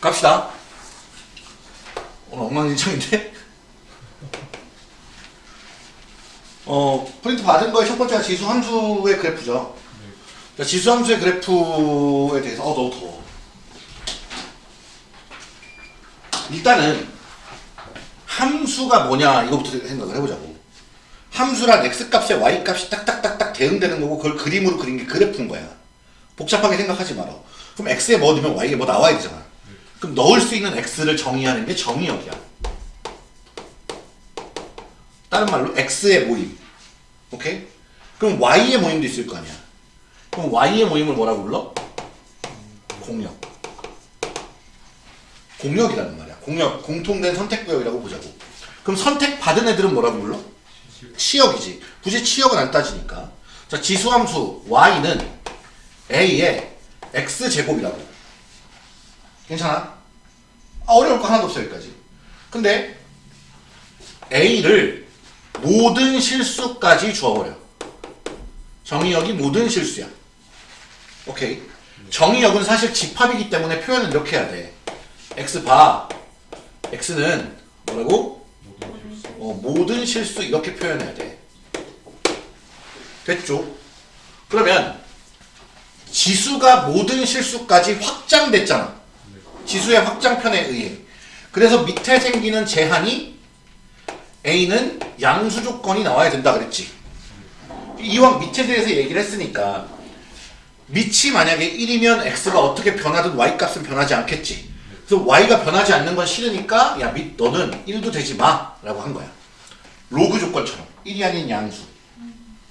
갑시다. 오늘 엉망진창인데? 어, 프린트 받은 거의 첫 번째가 지수 함수의 그래프죠. 자, 지수 함수의 그래프에 대해서, 어, 너무 더워. 일단은, 함수가 뭐냐, 이거부터 생각을 해보자고. 함수란 x값에 y값이 딱딱딱딱 대응되는 거고, 그걸 그림으로 그린 게 그래프인 거야. 복잡하게 생각하지 마라. 그럼 x에 뭐 넣으면 y에 뭐 나와야 되잖아. 그럼 넣을 수 있는 x를 정의하는 게 정의역이야. 다른 말로 x의 모임. 오케이? 그럼 y의 모임도 있을 거 아니야. 그럼 y의 모임을 뭐라고 불러? 공역. 공역이라는 말이야. 공역, 공통된 선택구역이라고 보자고. 그럼 선택받은 애들은 뭐라고 불러? 치역이지. 굳이 치역은 안 따지니까. 자, 지수함수 y는 a의 x제곱이라고. 괜찮아? 아, 어려울 거 하나도 없어 여기까지. 근데 A를 모든 실수까지 주어버려. 정의역이 모든 실수야. 오케이. 정의역은 사실 집합이기 때문에 표현을 이렇게 해야 돼. X 봐. X는 뭐라고? 어, 모든 실수 이렇게 표현해야 돼. 됐죠? 그러면 지수가 모든 실수까지 확장됐잖아. 지수의 확장편에 의해. 그래서 밑에 생기는 제한이 A는 양수 조건이 나와야 된다 그랬지. 이왕 밑에 대해서 얘기를 했으니까 밑이 만약에 1이면 X가 어떻게 변하든 Y 값은 변하지 않겠지. 그래서 Y가 변하지 않는 건 싫으니까 야 밑 너는 1도 되지 마 라고 한 거야. 로그 조건처럼 1이 아닌 양수.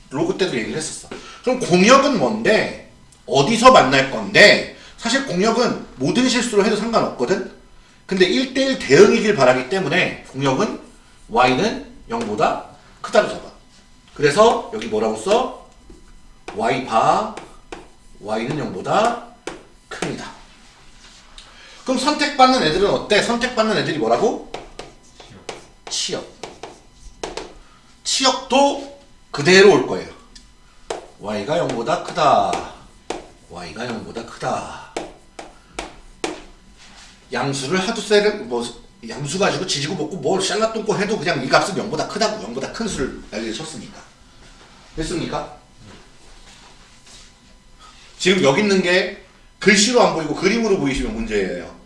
로그 때도 얘기를 했었어. 그럼 공역은 뭔데? 어디서 만날 건데? 사실 공역은 모든 실수로 해도 상관없거든? 근데 1대1 대응이길 바라기 때문에 공역은 y는 0보다 크다로 잡아. 그래서 여기 뭐라고 써? y 바 y는 0보다 큽니다. 그럼 선택받는 애들은 어때? 선택받는 애들이 뭐라고? 치역. 치역도 그대로 올 거예요. y가 0보다 크다. y가 0보다 크다. 양수를 하도 세를 뭐 양수 가지고 지지고 볶고 뭘 샬라똥꼬 해도 그냥 이 값은 0보다 크다고 0보다 큰 수를 알려 쳤으니까. 됐습니까? 지금 여기 있는 게 글씨로 안 보이고 그림으로 보이시면 문제예요.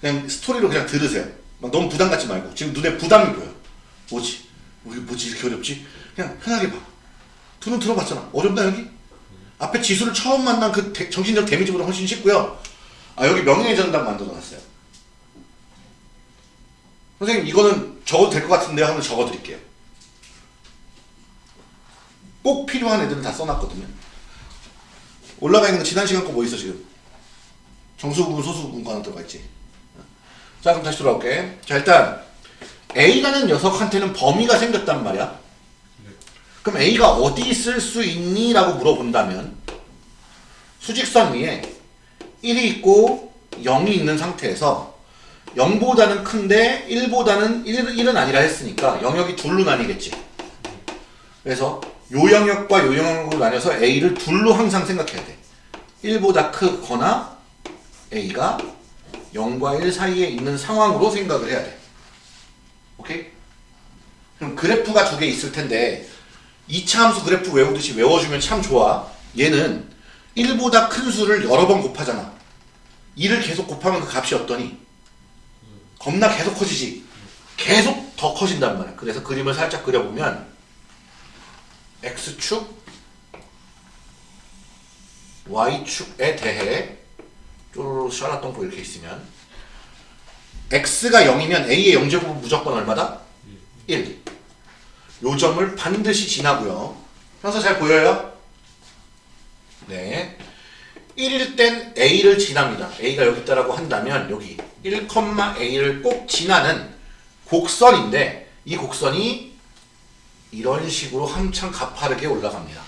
그냥 스토리로 그냥 들으세요. 막 너무 부담 갖지 말고 지금 눈에 부담이 보여. 뭐지? 이게 뭐지 이렇게 어렵지? 그냥 편하게 봐. 두눈 들어봤잖아. 어렵나 여기? 앞에 지수를 처음 만난 그 대- 정신적 데미지보다 훨씬 쉽고요. 아 여기 명예의 전당 만들어놨어요. 선생님 이거는 적어도 될 것 같은데요 하면 적어드릴게요. 꼭 필요한 애들은 다 써놨거든요. 올라가 있는 거 지난 시간 거 뭐 있어 지금? 정수 부분 소수 부분 거 하나 들어가 있지. 자 그럼 다시 돌아올게. 자 일단 A라는 녀석한테는 범위가 생겼단 말이야. 그럼 A가 어디 있을 수 있니? 라고 물어본다면 수직선 위에 1이 있고 0이 있는 상태에서 0보다는 큰데 1보다는 1, 1은 아니라 했으니까 영역이 둘로 나뉘겠지. 그래서 요 영역과 요 영역으로 나뉘어서 A를 둘로 항상 생각해야 돼. 1보다 크거나 A가 0과 1 사이에 있는 상황으로 생각을 해야 돼. 오케이? 그럼 그래프가 두 개 있을 텐데 2차 함수 그래프 외우듯이 외워주면 참 좋아. 얘는 1보다 큰 수를 여러 번 곱하잖아. 2를 계속 곱하면 그 값이 어떠니? 겁나 계속 커지지. 계속 더 커진단 말이야. 그래서 그림을 살짝 그려보면 x축, y축에 대해 쪼르르 샬라똥포 이렇게 있으면 x가 0이면 a의 영제곱은 무조건 얼마다? 1. 요 점을 반드시 지나고요. 평소 잘 보여요? 네. 1일 땐 A를 지납니다. A가 여기 있다라고 한다면 여기 1,A를 꼭 지나는 곡선인데 이 곡선이 이런 식으로 한참 가파르게 올라갑니다.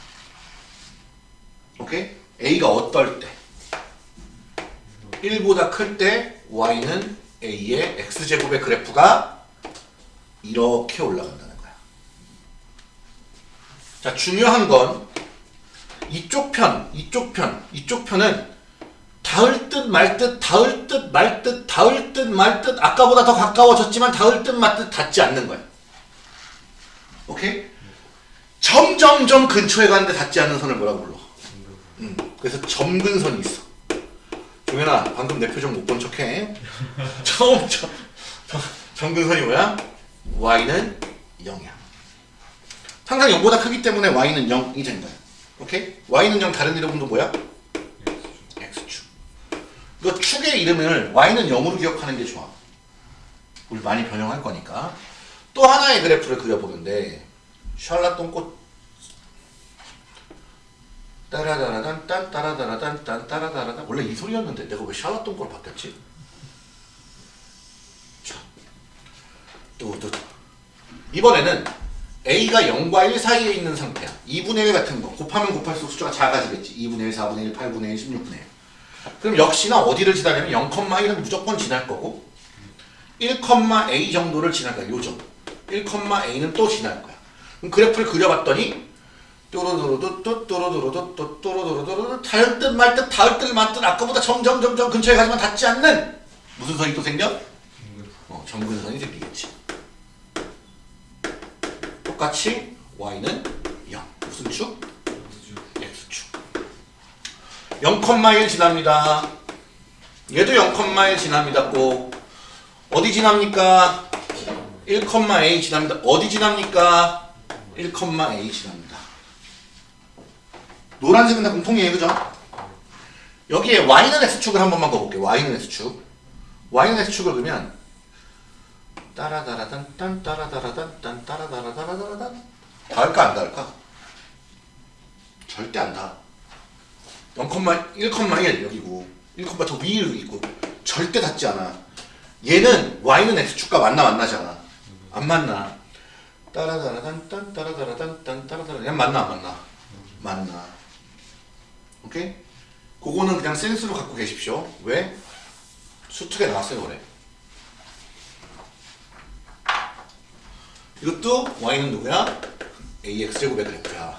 오케이? A가 어떨 때? 1보다 클 때 Y는 A의 X제곱의 그래프가 이렇게 올라간다는 거야. 자, 중요한 건 이쪽 편, 이쪽 편, 이쪽 편은 닿을 듯 말 듯, 닿을 듯 말 듯, 닿을 듯 말 듯, 아까보다 더 가까워졌지만 닿을 듯 말 듯 닿지 않는 거야. 오케이? 점점점 근처에 가는데 닿지 않는 선을 뭐라고 불러? 음, 그래서 점근선이 있어. 종현아, 방금 내 표정 못 본 척해. 처음 점, 점, 점근선이 뭐야? y는 0이야. 항상 0보다 크기 때문에 y는 0이 된 거야. 오케이? y는 0 다른 이름도 뭐야? x축. 이거 축의 이름을 y는 0으로 기억하는 게 좋아. 우리 많이 변형할 거니까. 또 하나의 그래프를 그려보는데 샬라똥꽃 따라다라단 딴 따라다라단 딴 따라다라단. 원래 이 소리였는데 내가 왜 샬라똥꽃으로 바뀌었지? 자, 또, 또 이번에는 a가 0과 1 사이에 있는 상태야. 2분의 1 같은 거. 곱하면 곱할수록 숫자가 작아지겠지. 2분의 1, 4분의 1, 8분의 1, 16분의 1 그럼 역시나 어디를 지나려면 0,1은 무조건 지날 거고 1,a 정도를 지날 거야 요 정도 1,a는 또 지날 거야. 그럼 그래프를 그려봤더니 또로도로도 또로도로도 또 또로도로도 닿을 듯 말 듯 닿을 듯 말듯 아까보다 점점 점점 근처에 가지만 닿지 않는 무슨 선이 또 생겨? 어, 정근선이 생기겠지. 똑같이 y는 0 무슨 축? x축. 0,1 지납니다. 얘도 0,1 지납니다 꼭. 어디 지납니까? 1,a 지납니다. 어디 지납니까? 1,a 지납니다 노란색은 다 공통이에요 그죠? 여기에 y는 x축을 한 번만 그어볼게요. y는 x축. y는 x축을 그으면 따라다라단 딴 따라다라단 딴 따라다라다라단. 닿을까 안 닿을까? 절대 안 닿아 0,1,1 여기고 1,더 위로 있고 절대 닿지 않아. 얘는 y는 x축과 만나 만나지 않아. 안 만나? 따라다라단 딴 따라다라단 딴 따라다라 얘 만나 안 만나? 만나 오케이? 그거는 그냥 센스로 갖고 계십시오 왜? 수특에 나왔어요 그래 이것도 y는 누구야? ax제곱의 그래프야.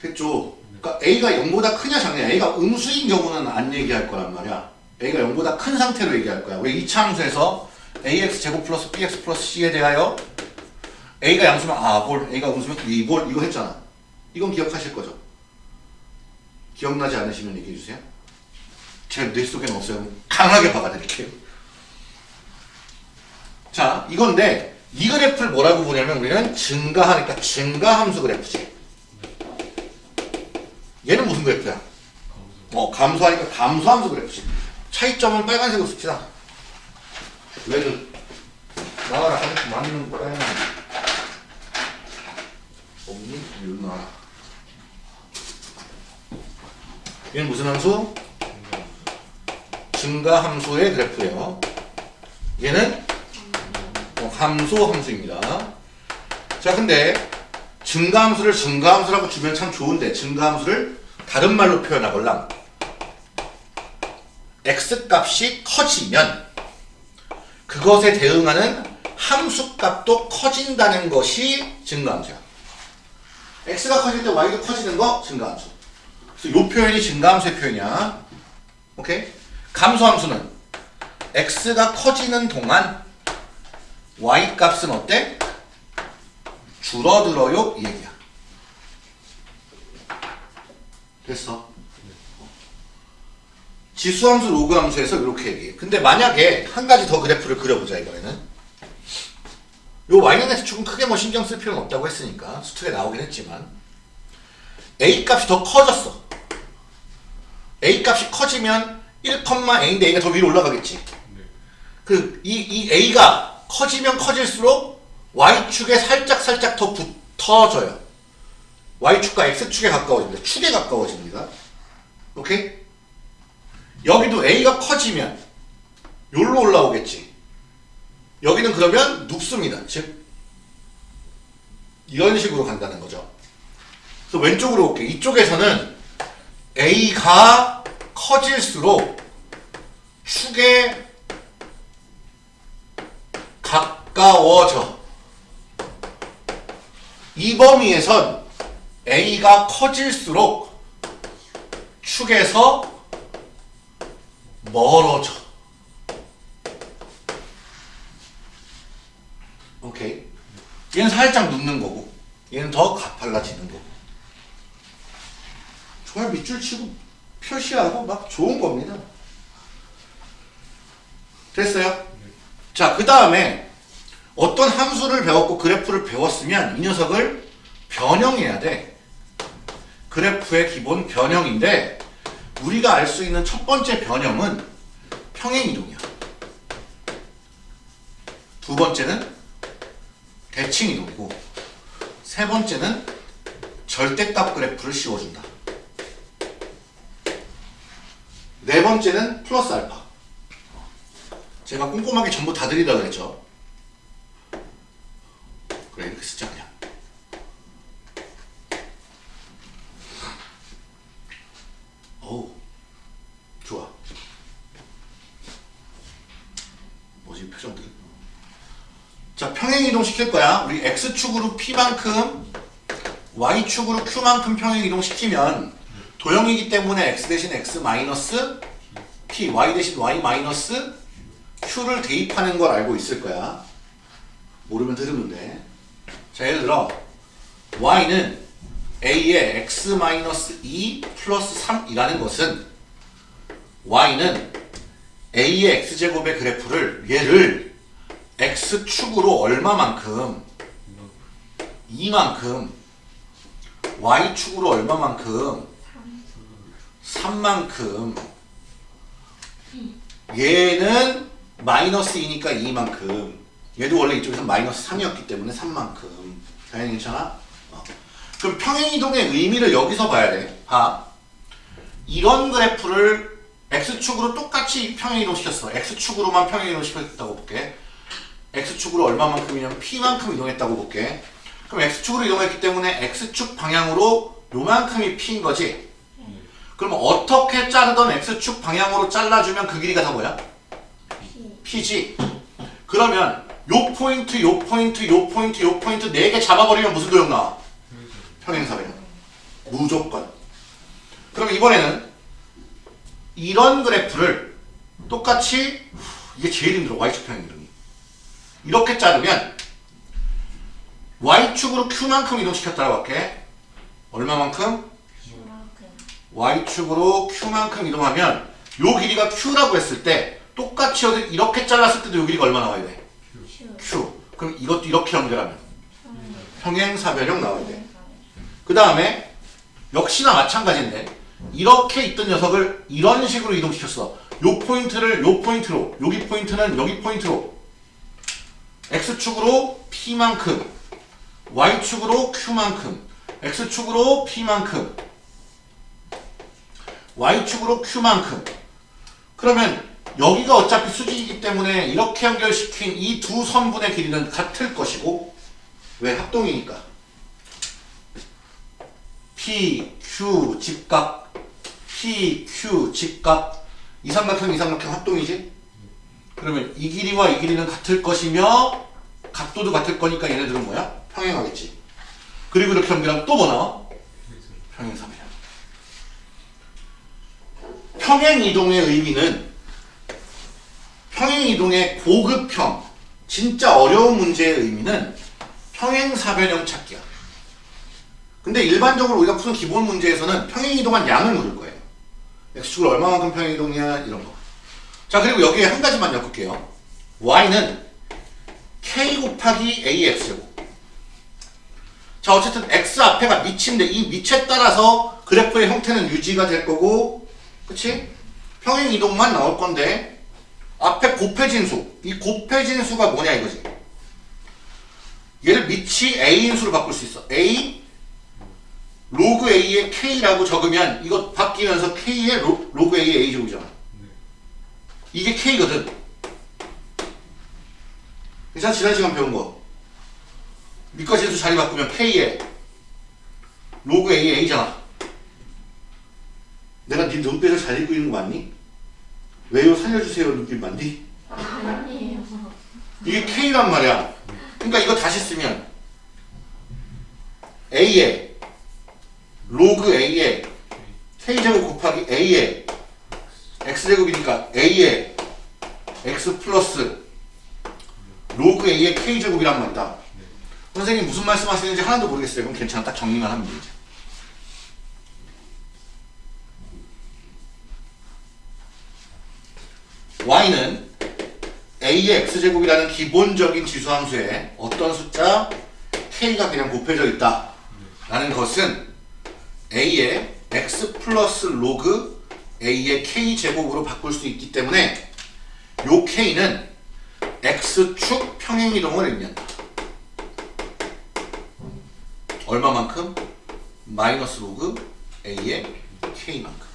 됐죠? 그러니까 a가 0보다 크냐 작냐 a가 음수인 경우는 안 얘기할 거란 말이야. a가 0보다 큰 상태로 얘기할 거야. 왜 2차 함수에서 ax제곱 플러스 bx 플러스 c에 대하여 a가 양수면 a볼, a가 음수면 b볼 이거 했잖아. 이건 기억하실 거죠? 기억나지 않으시면 얘기해 주세요. 제 뇌속에는 없어요. 강하게 박아드릴게요. 자, 이건데 이 그래프를 뭐라고 보냐면 우리는 증가하니까 증가함수 그래프지. 얘는 무슨 그래프야? 어, 감소하니까 감소함수 그래프지. 차이점은 빨간색으로 씁시다. 왜그 나와라 하니까 맞는 거야. 없니? 이리 나와라. 얘는 무슨 함수? 증가 함수의 그래프예요. 얘는 함수 함수입니다. 자, 근데 증가 함수를 증가 함수라고 주면 참 좋은데 증가 함수를 다른 말로 표현하걸랑 x값이 커지면 그것에 대응하는 함수값도 커진다는 것이 증가함수야. x가 커질 때 y도 커지는 거 증가함수. 그래서 이 표현이 증가함수의 표현이야. 오케이? 감소함수는 x가 커지는 동안 y 값은 어때? 줄어들어요 이 얘기야 됐어 지수함수 로그함수에서 이렇게 얘기해 근데 만약에 한 가지 더 그래프를 그려보자 이번에는 요 y는 x축은 크게 뭐 신경 쓸 필요는 없다고 했으니까 수특에 나오긴 했지만 a 값이 더 커졌어 a 값이 커지면 1,a인데 a가 더 위로 올라가겠지 그이 이 a가 커지면 커질수록 Y축에 살짝 살짝 더 붙어져요. Y축과 X축에 가까워집니다. 축에 가까워집니다. 오케이? 여기도 A가 커지면 여기로 올라오겠지. 여기는 그러면 눕습니다. 즉 이런 식으로 간다는 거죠. 그래서 왼쪽으로 올게. 이쪽에서는 A가 커질수록 축에 가까워져. 이 범위에선 A가 커질수록 축에서 멀어져. 오케이. 얘는 살짝 눕는 거고, 얘는 더 가팔라지는 거고. 정말 밑줄 치고 표시하고 막 좋은 겁니다. 됐어요? 자, 그 다음에 어떤 함수를 배웠고 그래프를 배웠으면 이 녀석을 변형해야 돼. 그래프의 기본 변형인데 우리가 알 수 있는 첫 번째 변형은 평행이동이야. 두 번째는 대칭이동이고 세 번째는 절대값 그래프를 씌워준다. 네 번째는 플러스 알파. 제가 꼼꼼하게 전부 다 드리라 그랬죠. 그래 이렇게 쓰자 그냥. 어우 좋아. 뭐지 표정들? 자 평행이동 시킬 거야. 우리 x축으로 p만큼 y축으로 q만큼 평행이동 시키면 도형이기 때문에 x 대신 x 마이너스 p, y 대신 y 마이너스 q를 대입하는 걸 알고 있을 거야. 모르면 들으면 돼. 자, 예를 들어 y는 a의 x 마이너스 2 플러스 3이라는 것은 y는 a의 x제곱의 그래프를 얘를 x축으로 얼마만큼 2만큼 y축으로 얼마만큼 3만큼. 얘는 마이너스 2니까 2만큼. 얘도 원래 이쪽에서 마이너스 3이었기 때문에 3만큼. 당연히 괜찮아? 어. 그럼 평행이동의 의미를 여기서 봐야 돼. 봐. 이런 그래프를 x축으로 똑같이 평행이동 시켰어. x축으로만 평행이동 시켰다고 볼게. x축으로 얼마만큼이냐면 p만큼 이동했다고 볼게. 그럼 x축으로 이동했기 때문에 x축 방향으로 요만큼이 p인 거지 그럼 어떻게 자르던 x축 방향으로 잘라주면 그 길이가 다 뭐야? p지. 그러면 요 포인트, 요 포인트, 요 포인트, 요 포인트 네 개 잡아버리면 무슨 도형 나와? 평행사변형. 무조건. 그럼 이번에는 이런 그래프를 똑같이 이게 제일 힘들어 y축 평행이동이. 이렇게 자르면 y축으로 q만큼 이동시켰다고 할게. 얼마만큼? Y축으로 q만큼 이동하면 요 길이가 q라고 했을 때 똑같이 여기 이렇게 잘랐을 때도 요 길이가 얼마 나와야 돼? q. 그럼 이것도 이렇게 연결하면 평행사변형 나와야 돼. 그 다음에 역시나 마찬가지인데 이렇게 있던 녀석을 이런 식으로 이동시켰어. 요 포인트를 요 포인트로 여기 포인트는 여기 포인트로 x축으로 p만큼 y축으로 q만큼 x축으로 p만큼 y축으로 q만큼. 그러면 여기가 어차피 수직이기 때문에 이렇게 연결시킨 이 두 선분의 길이는 같을 것이고 왜 합동이니까. P, q 직각 p, q 직각. 이 삼각형 이 삼각형 합동이지? 그러면 이 길이와 이 길이는 같을 것이며 각도도 같을 거니까 얘네들은 뭐야? 평행하겠지. 그리고 이렇게 연결하면 또 뭐 나와? 평행사변 평행이동의 의미는 평행이동의 고급형, 진짜 어려운 문제의 의미는 평행사변형 찾기야. 근데 일반적으로 우리가 푸는 기본 문제에서는 평행이동한 양을 물을 거예요. x축으로 얼마만큼 평행이동이냐 이런 거. 자 그리고 여기에 한 가지만 엮을게요. y는 k 곱하기 ax제곱. 자 어쨌든 x 앞에가 밑인데 이 밑에 따라서 그래프의 형태는 유지가 될 거고 그치? 평행 이동만 나올 건데 앞에 곱해진 수, 이 곱해진 수가 뭐냐 이거지. 얘를 밑이 a인 수로 바꿀 수 있어. a 로그 a의 k라고 적으면 이거 바뀌면서 k의 로, 로그 a의 a 제곱이잖아. 이게 k거든. 그래서 지난 시간 배운 거. 밑과 진수 자리 바꾸면 k의 로그 a의 a잖아. 내가 네 눈빛을 잘 읽고 있는 거 맞니? 왜요? 살려주세요. 눈빛 맞니? 아니에요. 이게 K란 말이야. 그러니까 이거 다시 쓰면 a에 로그 a에 k제곱 곱하기 a에 x제곱이니까 a에 x 플러스 로그 a의 k제곱이란 말이다. 선생님 무슨 말씀 하시는지 하나도 모르겠어요. 그럼 괜찮아. 딱 정리만 하면 되지. Y는 a의 x제곱이라는 기본적인 지수함수에 어떤 숫자? k가 그냥 곱해져 있다 라는 것은 a의 x 플러스 로그 a의 k제곱으로 바꿀 수 있기 때문에 요 k는 x축 평행이동을 의미한다. 얼마만큼? 마이너스 로그 a의 k만큼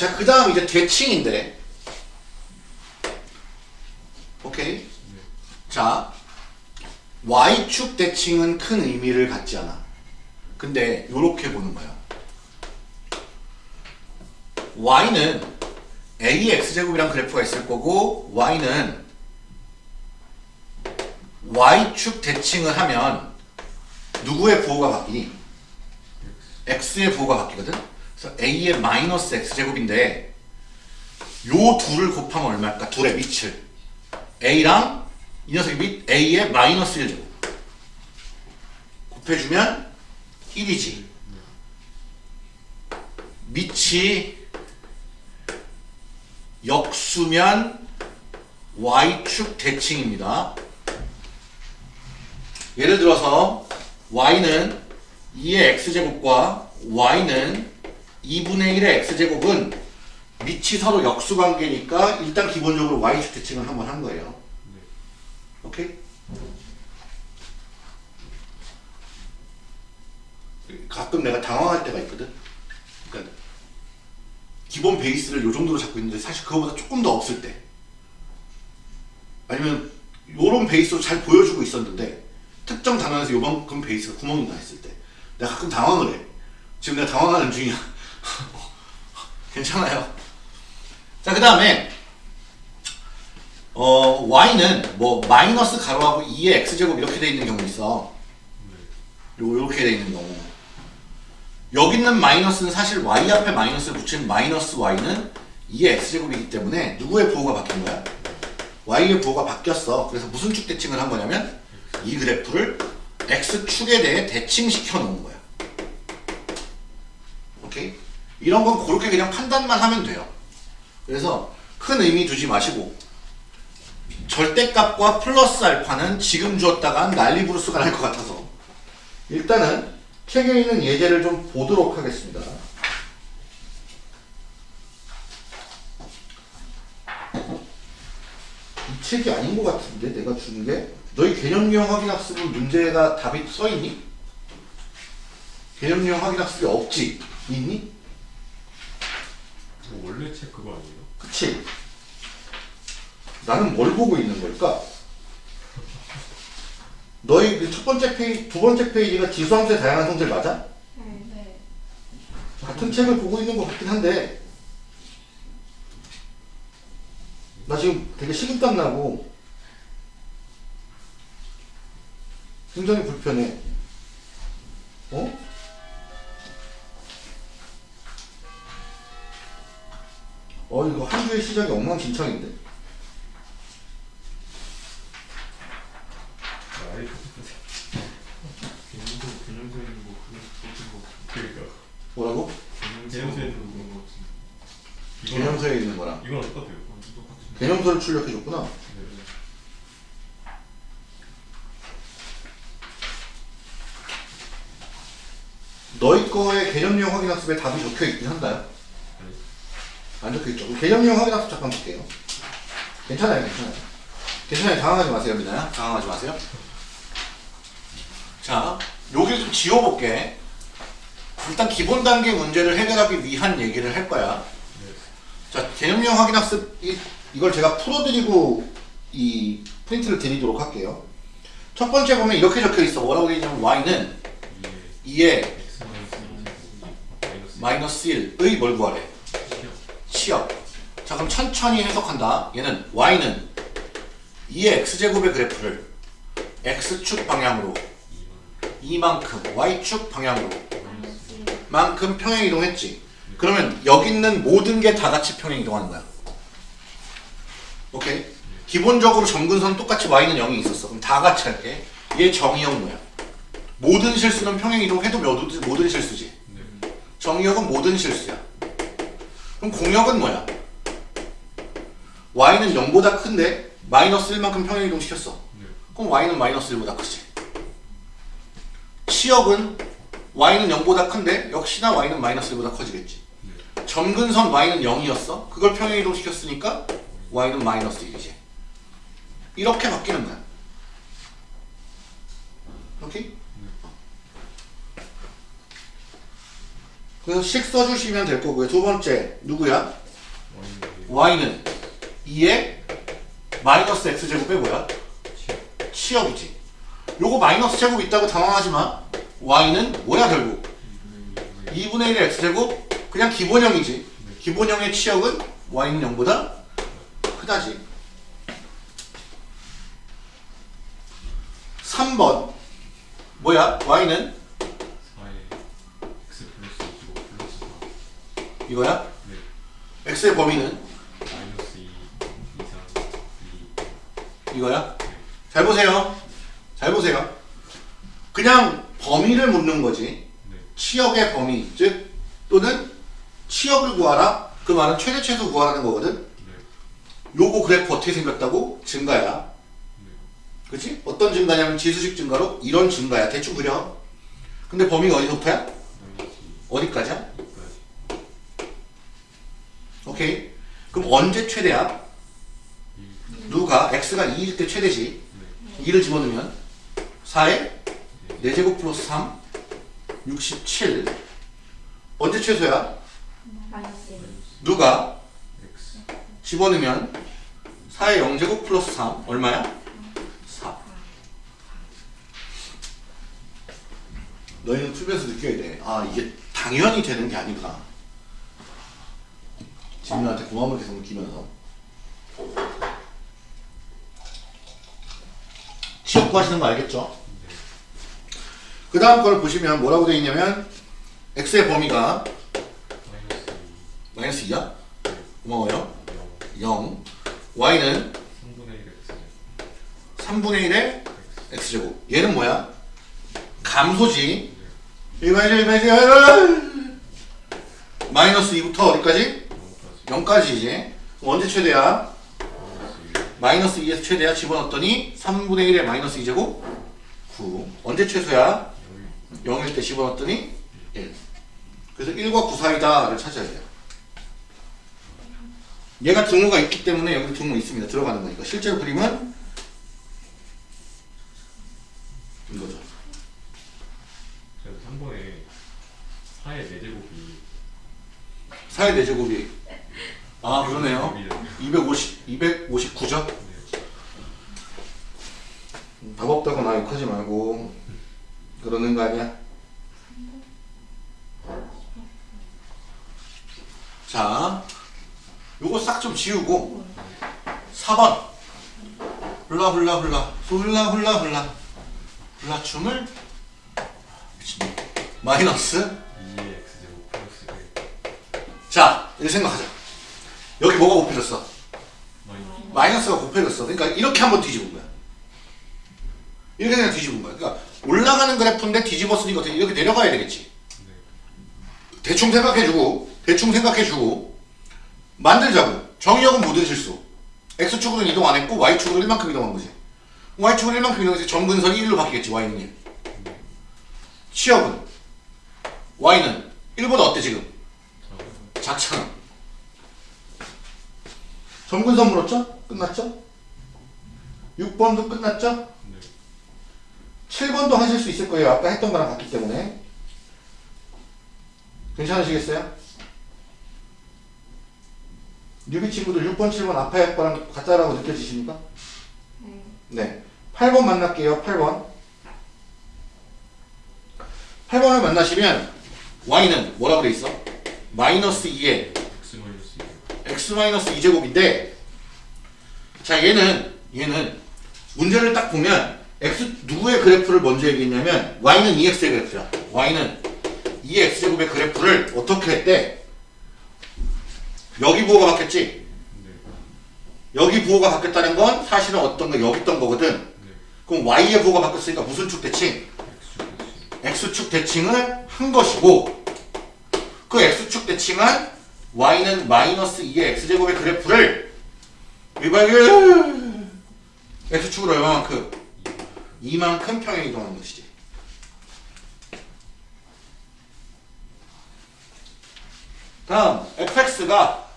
자, 그 다음 이제 대칭인데. 오케이. 자, y축 대칭은 큰 의미를 갖지 않아. 근데 요렇게 보는 거야. y는 a의 x제곱이란 그래프가 있을 거고 y는 y축 대칭을 하면 누구의 부호가 바뀌니? x의 부호가 바뀌거든? 그래서 a의 마이너스 x제곱인데 요 둘을 곱하면 얼마일까? 둘의 밑을. A랑 이 녀석이 밑 a의 마이너스 1제곱. 곱해주면 1이지. 밑이 역수면 y축 대칭입니다. 예를 들어서 y는 2의 x제곱과 y는 2분의 1의 x제곱은 밑이 서로 역수관계니까 일단 기본적으로 대칭을 한번 한 거예요. 오케이? 가끔 내가 당황할 때가 있거든. 그러니까 기본 베이스를 요 정도로 잡고 있는데 사실 그거보다 조금 더 없을 때 아니면 요런 베이스로 잘 보여주고 있었는데 특정 단원에서 요만큼 베이스가 구멍이 나 있을 때 내가 가끔 당황을 해. 지금 내가 당황하는 중이야. 괜찮아요. 자, 그 다음에 어, y는 뭐 마이너스 가로하고 2의 x제곱 이렇게 돼 있는 경우 있어. 요, 요렇게 돼 있는 경우. 여기 있는 마이너스는 사실 y 앞에 마이너스를 붙인 마이너스 y는 2의 x제곱이기 때문에 누구의 부호가 바뀐 거야? y의 부호가 바뀌었어. 그래서 무슨 축 대칭을 한 거냐면 이 그래프를 x축에 대해 대칭시켜 놓은 거야. 오케이? 이런 건 그렇게 그냥 판단만 하면 돼요. 그래서 큰 의미 두지 마시고 절대값과 플러스 알파는 지금 주었다간 난리부르스가 날 것 같아서 일단은 책에 있는 예제를 좀 보도록 하겠습니다. 이 책이 아닌 것 같은데 내가 주는 게 너희 개념유형 확인학습은 문제가 답이 써있니? 개념유형 확인학습이 없지? 있니? 뭐 원래 책 그거 아니에요? 그치? 나는 뭘 보고 있는 걸까? 너희 그첫 번째 페이지, 두 번째 페이지가 지수함수의 다양한 성질 맞아? 네. 같은 책을 보고 있는 것 같긴 한데 나 지금 되게 식은땀 나고 굉장히 불편해 어? 어 이거 한 주의 시작이 엉망진창인데 뭐 뭐라고? 개념서 있는 거 개념서에 있는 거랑 이거랑 똑같아요. 개념서를 출력해줬구나 네. 너희 거의 개념용 확인 학습에 답이 적혀 있긴 한가요? 안 적혀 있죠. 개념용 확인학습 잠깐 볼게요. 괜찮아요, 괜찮아요. 괜찮아요. 당황하지 마세요, 민아야. 당황하지 마세요. 자, 여기를 좀 지워볼게. 일단 기본 단계 문제를 해결하기 위한 얘기를 할 거야. 자, 개념용 확인학습 이, 이걸 제가 풀어드리고 이 프린트를 드리도록 할게요. 첫 번째 보면 이렇게 적혀 있어. 뭐라고 되어 있냐면 y는 이게 2의 x 마이너스 2 마이너스 마이너스 1의 뭘 구하래? 치역. 자 그럼 천천히 해석한다. 얘는 y는 2의 x제곱의 그래프를 x축 방향으로 2만 이만큼 y축 방향으로 만큼 평행 이동했지. 그러면 여기 있는 모든 게 다 같이 평행 이동하는 거야. 오케이. 기본적으로 점근선 똑같이 y는 0이 있었어. 그럼 다 같이 할게. 얘 정의역 뭐야? 모든 실수는 평행 이동해도 모든, 모든 실수지. 네. 정의역은 모든 실수야. 그럼 공역은 뭐야? y는 0보다 큰데 마이너스 1만큼 평행 이동시켰어. 네. 그럼 y는 마이너스 1보다 크지. 치역은 y는 0보다 큰데 역시나 y는 마이너스 1보다 커지겠지. 네. 점근선 y는 0이었어. 그걸 평행 이동시켰으니까 y는 마이너스 1이지. 이렇게 바뀌는 거야. 오케이? 그래서 식 써주시면 될 거고요. 두 번째 누구야? Y는 y는 2의 마이너스 뭐야? 치- 치역이지. 요거 마이너스 제곱 있다고 당황하지 마. y는 뭐야 결국? 2분의 1의 x제곱 그냥 기본형이지. 기본형의 치역은 y는 0보다 크다지. 3번 뭐야? y는 4에 x 플러스 25 플러스 4 이거야? 네. x의 범위는 마이너스 2 2 3 2 이거야? 잘 보세요. 잘 보세요. 그냥 범위를 묻는 거지. 네. 치역의 범위, 즉 또는 치역을 구하라. 그 말은 최대 최소 구하라는 거거든. 네. 요거 그래프 어떻게 생겼다고? 증가야. 네. 그치? 어떤 증가냐면 지수식 증가로 이런 증가야. 대충 그려. 근데 범위가 어디서부터야? 마이너스 2 어디까지야? 2까지 오케이. 그럼 언제 최대야? 1 누가? x가 2일 때 최대지. 네. 2를 집어넣으면 4에 4제곱 플러스 3 67 언제 최소야? 마이너스 1 누가? 집어넣으면 4의 0제곱 플러스 3 얼마야? 4 너희는 풀면서 느껴야 돼. 아 이게 당연히 되는 게 아니구나. 지민한테 고마움을 계속 느끼면서 취업 구하시는 거 알겠죠? 그 다음 걸 보시면 뭐라고 되어 있냐면 x의 범위가 마이너스 2 마이너스 2야? 고마워요. 0 0 y는 3분의 1 x 3분의 1의 x x제곱 얘는 뭐야? 감소지 네. 1마이너스 1마이너스 마이너스 2부터 어디까지? 0까지 0까지지 언제 최대야? 마이너스 2 마이너스 2에서 최대야 집어넣었더니 3분의 1의 마이너스 2제곱 9 언제 최소야? 0 0일 때 집어넣었더니 1 그래서 1과 9 사이다를 찾아야 돼요 얘가 등호가 있기 때문에 여기 등호 있습니다 들어가는 거니까 실제로 그림은 이거죠 그래서 3번에 4의 4제곱이 4의 4제곱이 아 그러네요 250, 259죠? 네. 답 없다고 나 욕하지 말고 그러는 거 아니야? 자 요거 싹 좀 지우고 4번 훌라 훌라 훌라 훌라 훌라 훌라 훌라 춤을 미친놈. 마이너스 2의 x제곱 플러스 1자 이렇게 생각하자 여기 뭐가 곱해졌어? 마이너스 마이너스가 곱해졌어. 그러니까 이렇게 한번 뒤집은 거야. 이렇게 그냥 뒤집은 거야. 그러니까 올라가는 그래프인데 뒤집었으니까 이렇게 내려가야 되겠지. 네. 대충 생각해주고, 대충 생각해주고, 만들자고. 정의역은 모든 실수. x축으로는 이동 안 했고, y축으로 1만큼 이동한 거지. y축으로 1만큼 이동해서 점근선이 1로 바뀌겠지, y는 1. 치역은 y는 1보다 어때, 지금? 자, 작잖아. 점근선 물었죠? 끝났죠? 6번도 끝났죠? 네. 7번도 하실 수 있을 거예요. 아까 했던 거랑 같기 때문에. 괜찮으시겠어요? 뉴비 친구들 6번, 7번 아파할 거랑 같다라고 느껴지십니까? 네 네. 8번 만날게요. 8번. 8번을 만나시면 y는 뭐라고 돼 있어? 마이너스 2에 x 마이너스 2 x 마이너스 2제곱인데 자 얘는 얘는 문제를 딱 보면 x 누구의 그래프를 먼저 얘기했냐면 y는 2x의 그래프야. y는 2x제곱의 그래프를 어떻게 했대? 여기 부호가 바뀌었지? 네. 여기 부호가 바뀌었다는 건 사실은 어떤 거 여기 있던 거거든. 네. 그럼 y의 부호가 바뀌었으니까 무슨 축 대칭? X축 대칭. x축 대칭을 한 것이고 그 x축 대칭한 y는 마이너스 2의 x제곱의 그래프를 이방에 x축으로 얼마만큼? 이만큼 평행 이동하는 것이지. 다음 fx가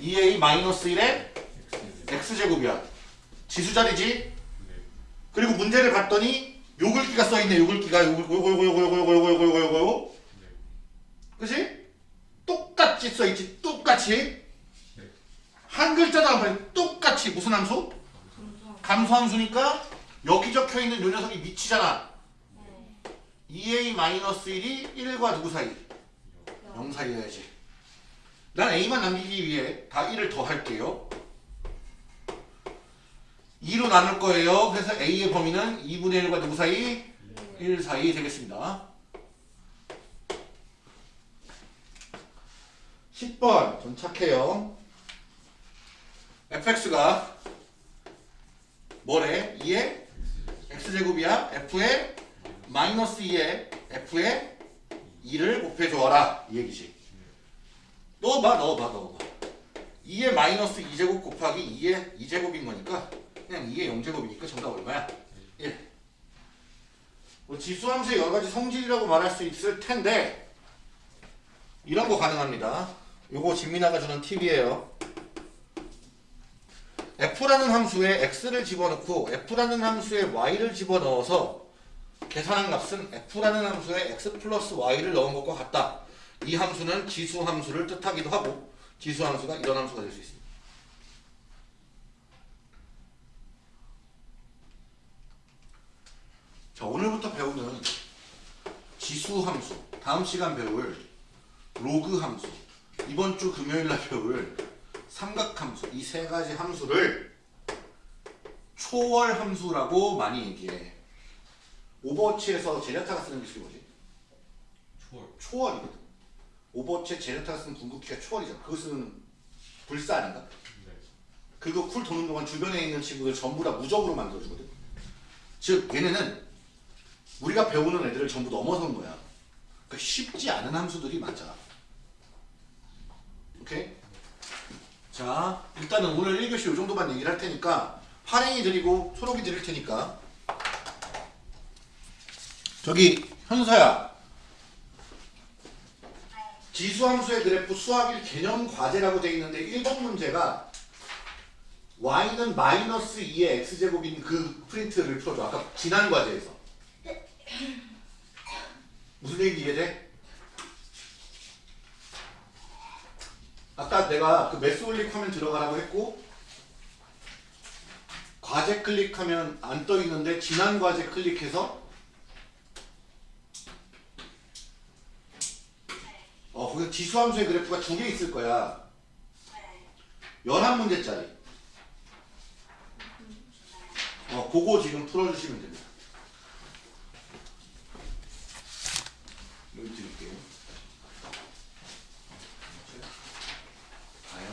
2a 마이너스 1의 X. x제곱이야. 지수자리지? 네. 그리고 문제를 봤더니 요글기가 써있네 요글기가 요글 요거 요거 요거 요거 요거 요거 요거 요거 요거 네. 그지? 똑같이 써있지 똑같이 네. 한 글자도 안 빠져 똑같이 무슨 함수? 감소함수니까 여기 적혀있는 요 녀석이 미치잖아 2a-1이 1과 누구 사이? 0 사이여야지 난 a만 남기기 위해 다 1을 더 할게요 2로 나눌 거예요 그래서 a의 범위는 2분의 1과 누구 사이? 1 사이 되겠습니다 10번 좀 착해요. Fx가 뭐래? 2의 x제곱이야? F의 마이너스 2의 f의 2를 곱해줘라. 이 얘기지. 넣어봐 넣어봐 넣어봐. 2의 마이너스 2제곱 곱하기 2의 2제곱인 거니까 그냥 2의 0제곱이니까 정답 얼마야? 1 뭐 지수함수의 여러가지 성질이라고 말할 수 있을 텐데 이런 거 가능합니다 요거 진미나가 주는 팁이에요 f라는 함수에 x를 집어넣고 f라는 함수에 y를 집어넣어서 계산한 값은 f라는 함수에 x 플러스 y를 넣은 것과 같다. 이 함수는 지수 함수를 뜻하기도 하고 지수 함수가 이런 함수가 될 수 있습니다. 자 오늘부터 배우는 지수 함수 다음 시간 배울 로그 함수 이번 주 금요일 날 배울 삼각함수 이 세 가지 함수를 초월 함수라고 많이 얘기해. 오버워치에서 제냐타가 쓰는 기술이 뭐지? 초월. 초월이거든. 오버워치에 제냐타가 쓰는 궁극기가 초월이잖아. 그것은 불사 아닌가? 네. 그거 쿨 도는 동안 주변에 있는 친구들 전부 다 무적으로 만들어주거든. 즉 얘네는 우리가 배우는 애들을 전부 넘어선 거야. 그러니까 쉽지 않은 함수들이 많잖아. 오케이? 자 일단은 오늘 1교시 요 정도만 얘기를 할 테니까 파랭이 드리고 초록이 드릴 테니까 저기 현서야 지수함수의 그래프 수학 1 개념 과제라고 되어 있는데 1번 문제가 y는 마이너스 2의 x제곱인 그 프린트를 풀어줘 아까 지난 과제에서 무슨 얘기인지 이해돼? 아까 내가 그 매스 올릭하면 들어가라고 했고 과제 클릭하면 안 떠 있는데 지난 과제 클릭해서 어 거기서 지수함수의 그래프가 두 개 있을 거야. 11문제짜리. 어 그거 지금 풀어주시면 됩니다 여기 드릴게요 과연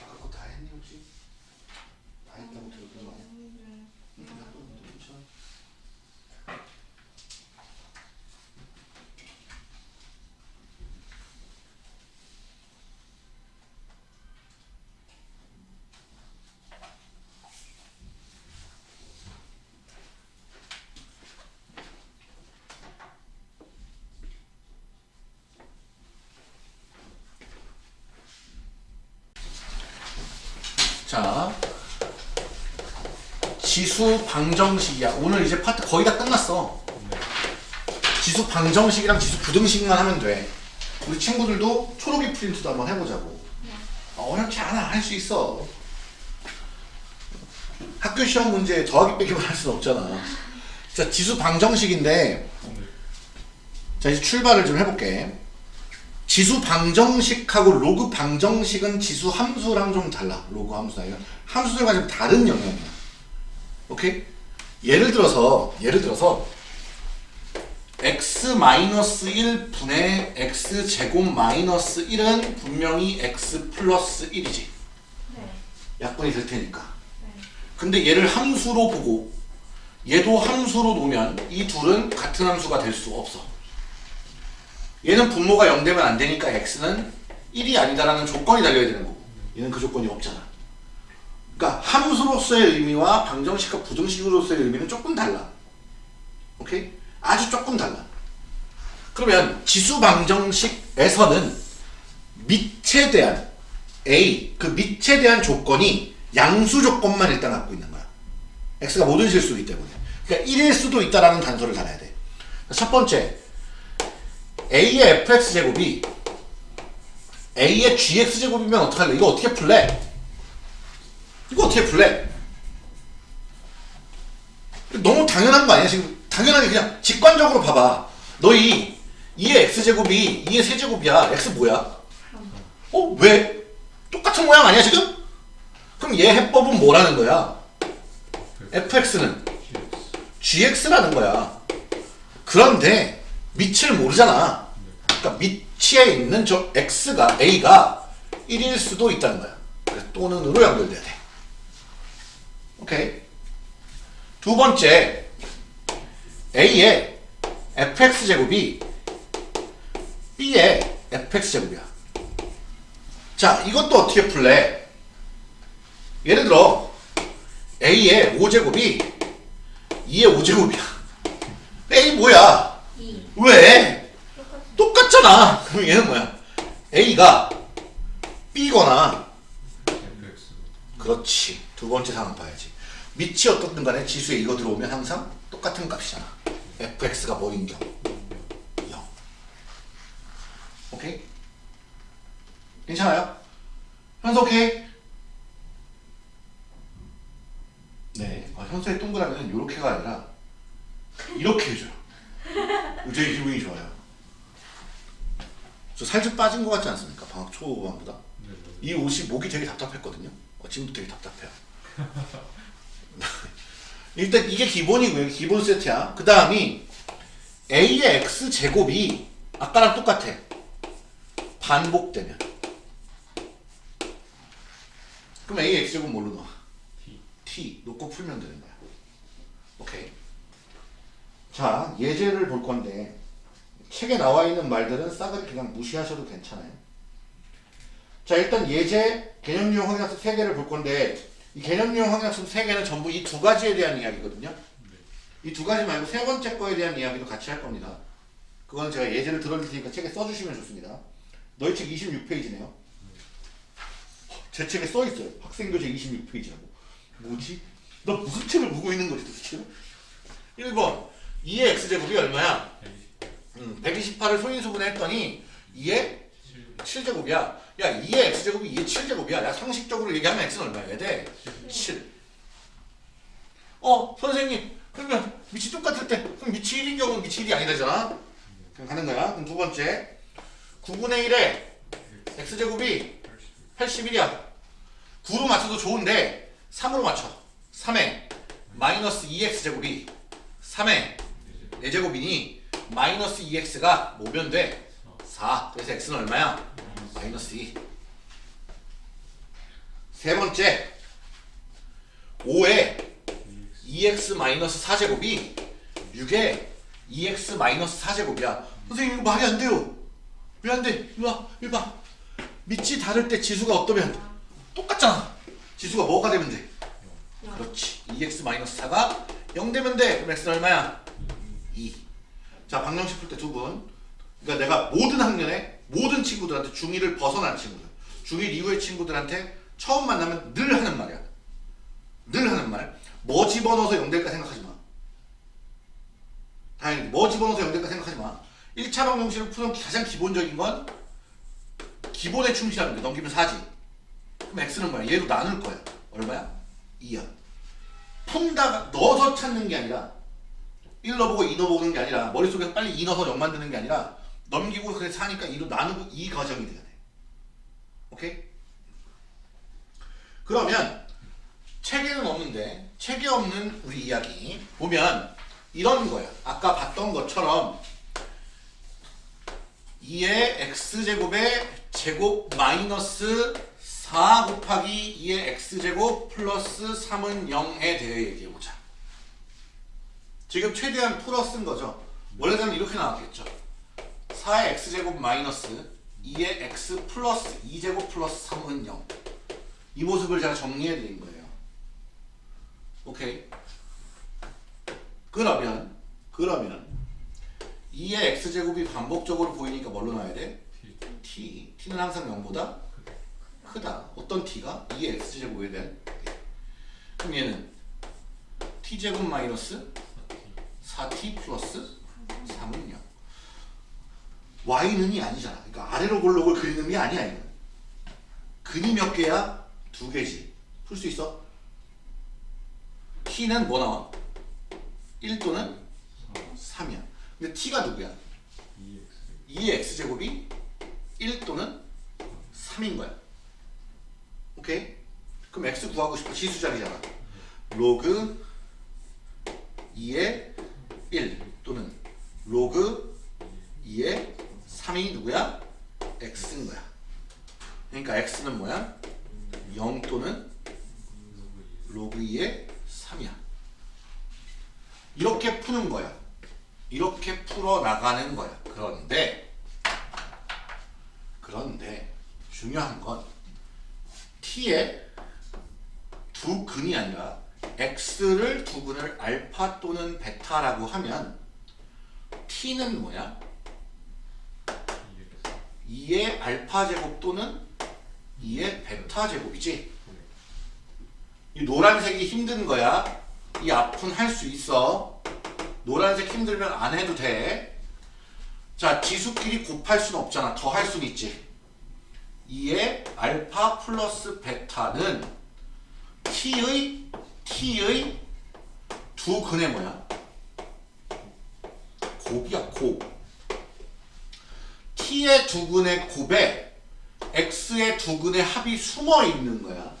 아까 그거 다 했니 혹시? 다 했다고 들었던 거 아니야? 응, 나도 괜찮아. 자, 지수 방정식이야. 오늘 이제 파트 거의 다 끝났어. 네. 지수 방정식이랑 지수 부등식만 하면 돼. 우리 친구들도 초록이 프린트도 한번 해보자고. 어, 어렵지 않아. 할 수 있어. 학교 시험 문제 더하기 빼기만 할 수는 없잖아. 자, 지수 방정식인데, 자, 이제 출발을 좀 해볼게. 지수 방정식하고 로그 방정식은 지수 함수랑 좀 달라. 로그 이런 함수들과 좀 다른 영역이야. 오케이? 예를 들어서, 예를 들어서, x-1 분의 x제곱 마이너스 1은 분명히 x 플러스 1이지. 네. 약분이 될 테니까. 네. 근데 얘를 함수로 보고 얘도 함수로 놓으면 이 둘은 같은 함수가 될 수 없어. 얘는 분모가 0 되면 안 되니까 x는 1이 아니다라는 조건이 달려야 되는 거고 얘는 그 조건이 없잖아. 그러니까 함수로서의 의미와 방정식과 부등식으로서의 의미는 조금 달라. 오케이? 아주 조금 달라. 그러면 지수 방정식에서는 밑에 대한 A 그 밑에 대한 조건이 양수 조건만 일단 갖고 있는 거야. x가 모든 실수이기 때문에. 그러니까 1일 수도 있다라는 단서를 달아야 돼. 첫 번째, a의 fx 제곱이 a의 gx 제곱이면 어떡할래? 이거 어떻게 풀래? 이거 어떻게 풀래? 너무 당연한 거 아니야? 지금 당연하게 그냥 직관적으로 봐봐. 너희 2의 x제곱이 2의 세제곱이야. x 뭐야? 어? 왜? 똑같은 모양 아니야 지금? 그럼 얘 해법은 뭐라는 거야? fx는 gx라는 거야. 그런데 밑을 모르잖아. 그러니까 밑에 있는 저 x가 a가 1일 수도 있다는 거야. 그래서 또는 으로 연결돼야 돼. 오케이. 두 번째 a의 fx 제곱이 b의 fx 제곱이야. 자, 이것도 어떻게 풀래? 예를 들어 a의 5제곱이 2의 5제곱이야. a 뭐야? 2. 왜? 똑같잖아. 그럼 얘는 뭐야? a가 b거나 그렇지. 두 번째 상황 봐야지. 밑이 어떻든 간에 지수에 이거 들어오면 항상 똑같은 값이잖아. fx가 뭐인 경우? 0. 오케이? 괜찮아요? 현수 오케이? 네. 아, 현수의 동그라미는 이렇게가 아니라 이렇게 해줘요. 되게 기분이 좋아요. 저 살짝 빠진 것 같지 않습니까? 방학 초반보다. 네, 네. 이 옷이 목이 되게 답답했거든요. 어, 지금도 되게 답답해요. 일단 이게 기본이고요. 기본 세트야. 그 다음이 a의 x 제곱이 아까랑 똑같아. 반복되면. 그럼 a의 x 제곱 뭘로 넣어? t t 놓고 풀면 되는 거야. 오케이. 자 예제를 볼 건데 책에 나와 있는 말들은 싸그리 그냥 무시하셔도 괜찮아요. 자 일단 예제 개념 유형 확인학습 3개를 볼 건데 이 개념 유형 확인학습 3개는 전부 이 두 가지에 대한 이야기거든요. 이 두 가지 말고 세 번째 거에 대한 이야기도 같이 할 겁니다. 그거는 제가 예제를 들어줄 테니까 책에 써주시면 좋습니다. 너희 책 26페이지네요. 제 책에 써 있어요. 학생교재 26페이지라고. 뭐지? 너 무슨 책을 보고 있는 거지 도대체? 1번 2의 x제곱이 얼마야? 128 음, 128을 소인수분해 했더니 2의 7제곱이야. 야 2의 x제곱이 2의 7제곱이야. 야 상식적으로 얘기하면 x는 얼마여야 돼? 7. 어 선생님 그러면 밑이 똑같을 때 그럼 밑이 1인 경우는 밑이 1이 아니다잖아. 그럼 가는 거야. 그럼 두 번째 9분의 1에 x제곱이 81이야. 9로 맞춰도 좋은데 3으로 맞춰. 3에 마이너스 2x제곱이 3에 4제곱이니 마이너스 2x가 뭐면 돼? 4. 그래서 x는 얼마야? 마이너스 2. 세 번째 5에 2x 마이너스 4제곱이 6에 2x 마이너스 4제곱이야. 선생님 이거 말이 안 돼요. 왜 안 돼? 이리 와. 이리 봐. 밑이 다를 때 지수가 어떠면 똑같잖아. 지수가 뭐가 되면 돼? 그렇지. 2x 마이너스 4가 0 되면 돼. 그럼 x는 얼마야? 2. 자, 방정식 풀 때 두 분. 그러니까 내가 모든 학년에 모든 친구들한테 중2를 벗어난 친구들, 중1 이후의 친구들한테 처음 만나면 늘 하는 말이야. 늘 하는 말. 뭐 집어넣어서 0 될까 생각하지 마. 다행히 뭐 집어넣어서 0 될까 생각하지 마. 1차 방정식을 푸는 가장 기본적인 건 기본에 충실하면 돼. 넘기면 4지. 그럼 x는 뭐야? 얘로 나눌 거야. 얼마야? 2야. 푼다가 넣어서 찾는 게 아니라 1 넣어보고 2 넣어보는 게 아니라 머릿속에 빨리 2 넣어서 0 만드는 게 아니라 넘기고 그래 4니까 2로 나누고 이 과정이 돼야 돼. 오케이? 그러면 책에는 없는데 책에 없는 우리 이야기 보면 이런 거야. 아까 봤던 것처럼 2의 x제곱의 제곱 마이너스 4 곱하기 2의 x제곱 플러스 3은 0에 대해 얘기해보자. 지금 최대한 풀어 쓴 거죠. 원래는 이렇게 나왔겠죠. 4의 x제곱 마이너스 2의 x 플러스 2제곱 플러스 3은 0. 이 모습을 제가 정리해드린 거예요. 오케이. 그러면 그러면 2의 x제곱이 반복적으로 보이니까 뭘로 나와야 돼? T t. t는 항상 0보다 크다. 어떤 t가? 2의 x제곱에 대한 그럼 얘는 t제곱 마이너스 4t 플러스 3은 0. y는이 아니잖아. 그러니까 아래로 볼록을 그리는 게 아니야 이거. 근이 몇 개야? 두 개지. 풀 수 있어? t는 뭐 나와? 1 또는 3이야. 근데 t가 누구야? EX 2의 x제곱이 1 또는 3인 거야. 오케이? 그럼 x 구하고 싶어. 지수자리잖아. 로그 2의 1 또는 로그 2의 3이 누구야? x인 거야. 그러니까 x는 뭐야? 0 또는 로그 2의 3이야. 이렇게 푸는 거야. 이렇게 풀어 나가는 거야. 그런데 그런데 중요한 건 t의 두 근이 아니라 x를 두 근을 알파 또는 베타라고 하면 t는 뭐야? EX 2의 알파 제곱 또는 2의 베타 제곱이지. 이 노란색이 힘든 거야. 이 앞은 할 수 있어. 노란색 힘들면 안 해도 돼. 자, 지수끼리 곱할 수는 없잖아. 더 할 수는 있지. 2의 알파 플러스 베타는 t의 t의 두 근의 뭐야? 곱이야, 곱. t의 두 근의 곱에 x의 두 근의 합이 숨어 있는 거야.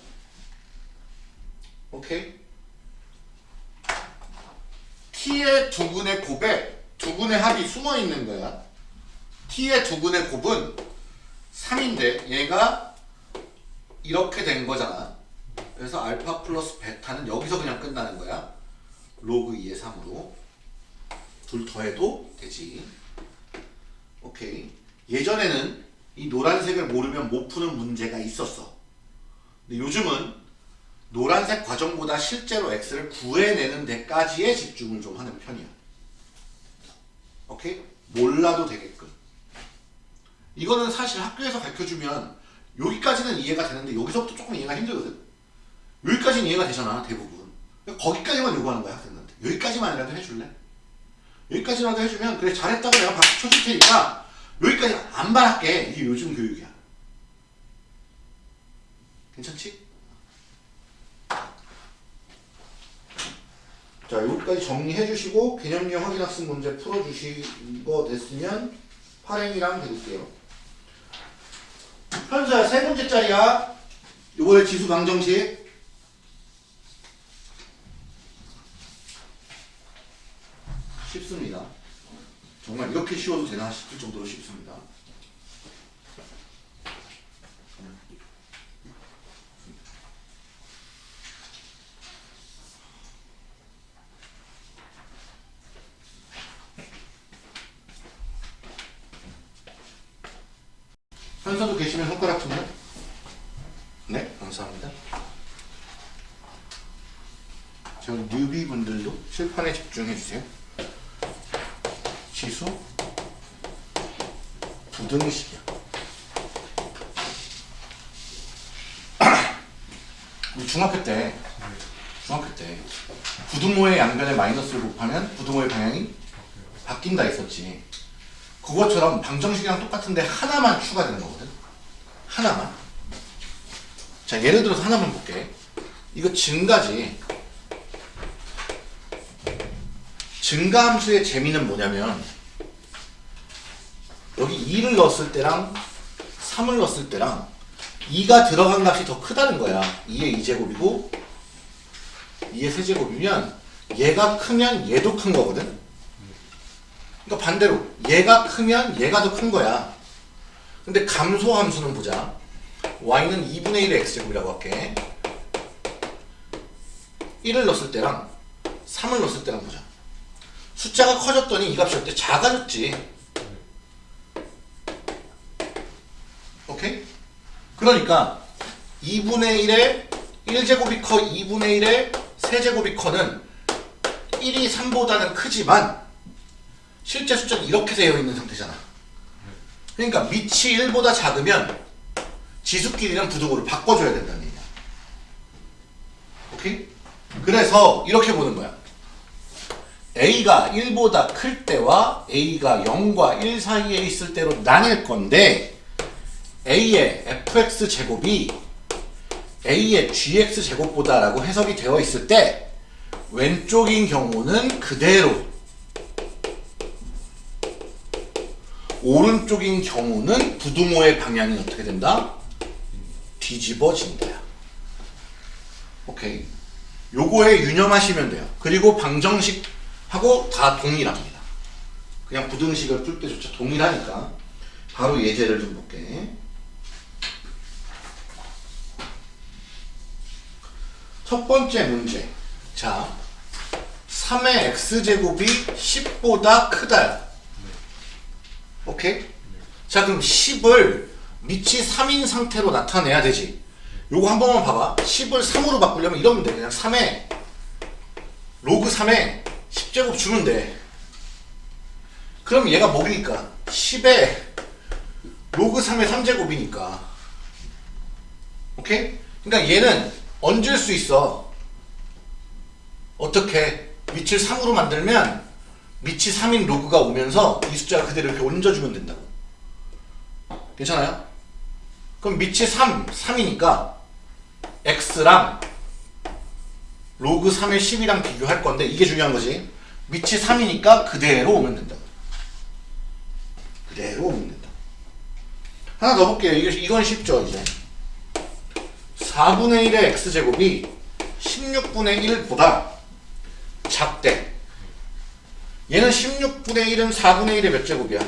오케이? t의 두 근의 곱에 두 근의 합이 숨어 있는 거야. t의 두 근의 곱은 3인데 얘가 이렇게 된 거잖아. 그래서 알파 플러스 베타는 여기서 그냥 끝나는 거야. 로그 2의 3으로. 둘 더해도 되지. 오케이. 예전에는 이 노란색을 모르면 못 푸는 문제가 있었어. 근데 요즘은 노란색 과정보다 실제로 x를 구해내는 데까지의 집중을 좀 하는 편이야. 오케이? 몰라도 되게끔. 이거는 사실 학교에서 가르쳐주면 여기까지는 이해가 되는데 여기서부터 조금 이해가 힘들거든. 여기까지는 이해가 되잖아 대부분. 거기까지만 요구하는 거야 학생들한테. 여기까지만이라도 해줄래? 여기까지라도 해주면 그래 잘했다고 내가 박수 쳐줄 테니까 여기까지 안 바랄게. 이게 요즘 교육이야. 괜찮지? 자, 여기까지 정리해 주시고 개념형 확인학습 문제 풀어 주시거 됐으면 파랭이랑 해볼게요. 현수야 세 번째짜리야. 요번에 지수 방정식. 쉽습니다. 정말 이렇게 쉬워도 되나 싶을 정도로 쉽습니다. 현서도 계시면 손가락 좀요. 네, 감사합니다. 저 뉴비 분들도 칠판에 집중해 주세요. 지수 부등식이야. 우리 중학교 때 중학교 때 부등호의 양변에 마이너스를 곱하면 부등호의 방향이 바뀐다 했었지. 그것처럼 방정식이랑 똑같은데 하나만 추가되는 거거든. 하나만. 자, 예를 들어서 하나만 볼게. 이거 증가지. 증가함수의 재미는 뭐냐면 여기 2를 넣었을 때랑 3을 넣었을 때랑 2가 들어간 값이 더 크다는 거야. 2의 2제곱이고 2의 세제곱이면 얘가 크면 얘도 큰 거거든. 그러니까 반대로 얘가 크면 얘가 더 큰 거야. 근데 감소 함수는 보자. y는 2분의 1의 x제곱이라고 할게. 1을 넣었을 때랑 3을 넣었을 때랑 보자. 숫자가 커졌더니 이 값이 어때? 작아졌지. 오케이? 그러니까 2분의 1의 1제곱이 커 2분의 1의 세제곱이 커는 1이 3보다는 크지만 실제 숫자는 이렇게 되어 있는 상태잖아. 그러니까 밑이 1보다 작으면 지수끼리는 부등호를 바꿔줘야 된다는 얘기야. 오케이? 그래서 이렇게 보는 거야. A가 1보다 클 때와 a가 0과 1 사이에 있을 때로 나뉠 건데 a의 fx 제곱이 a의 gx 제곱보다 라고 해석이 되어 있을 때 왼쪽인 경우는 그대로 오른쪽인 경우는 부등호의 방향이 어떻게 된다? 뒤집어진다. 오케이. 요거에 유념하시면 돼요. 그리고 방정식 하고 다 동일합니다. 그냥 부등식을 풀 때조차 동일하니까 바로 예제를 좀 볼게. 첫 번째 문제. 자, 3의 x제곱이 10보다 크다. 오케이? 자, 그럼 10을 밑이 3인 상태로 나타내야 되지. 요거 한 번만 봐봐. 10을 3으로 바꾸려면 이러면 돼. 그냥 3에 로그 3에 10제곱 주면 돼. 그럼 얘가 뭐니까? 10에 로그 3의 3제곱이니까. 오케이? 그러니까 얘는 얹을 수 있어. 어떻게? 밑을 3으로 만들면 밑이 3인 로그가 오면서 이 숫자가 그대로 이렇게 얹어주면 된다고. 괜찮아요? 그럼 밑이 3, 3이니까 x랑 로그 3의 10이랑 비교할 건데 이게 중요한 거지. 밑이 3이니까 그대로 오면 된다고. 그대로 오면 된다. 하나 더 볼게요. 이게, 이건 쉽죠, 이제. 4분의 1의 x제곱이 16분의 1보다 작대. 얘는 16분의 1은 4분의 1의 몇 제곱이야?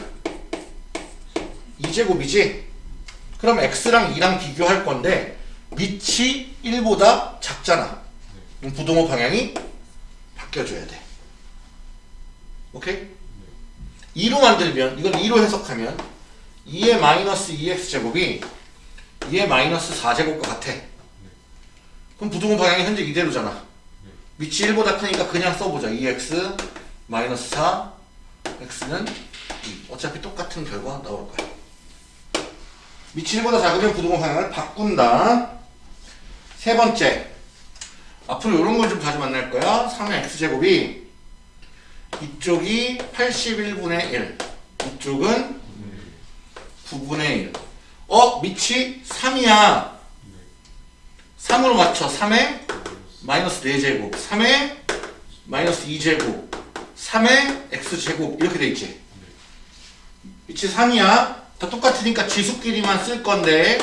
2제곱이지? 그럼 x랑 2랑 비교할 건데 밑이 1보다 작잖아. 부동호 방향이 바뀌어줘야 돼. 오케이? 2로 만들면 이건 2로 해석하면 2의 마이너스 2x제곱이 2의 마이너스 4제곱과 같아. 그럼 부동호 방향이 현재 이대로잖아. 밑이 1보다 크니까 그냥 써보자. 2x 마이너스 4 x는 2. 어차피 똑같은 결과 나올 거야. 밑이 1보다 작으면 부동호 방향을 바꾼다. 세 번째. 앞으로 이런 걸 좀 자주 만날 거야. 3의 x제곱이 이쪽이 81분의 1. 이쪽은 9분의 1. 어? 밑이 3이야. 3으로 맞춰. 3의 마이너스 4제곱. 3의 마이너스 2제곱. 3의 x제곱. 이렇게 돼 있지. 밑이 3이야. 다 똑같으니까 지수끼리만 쓸 건데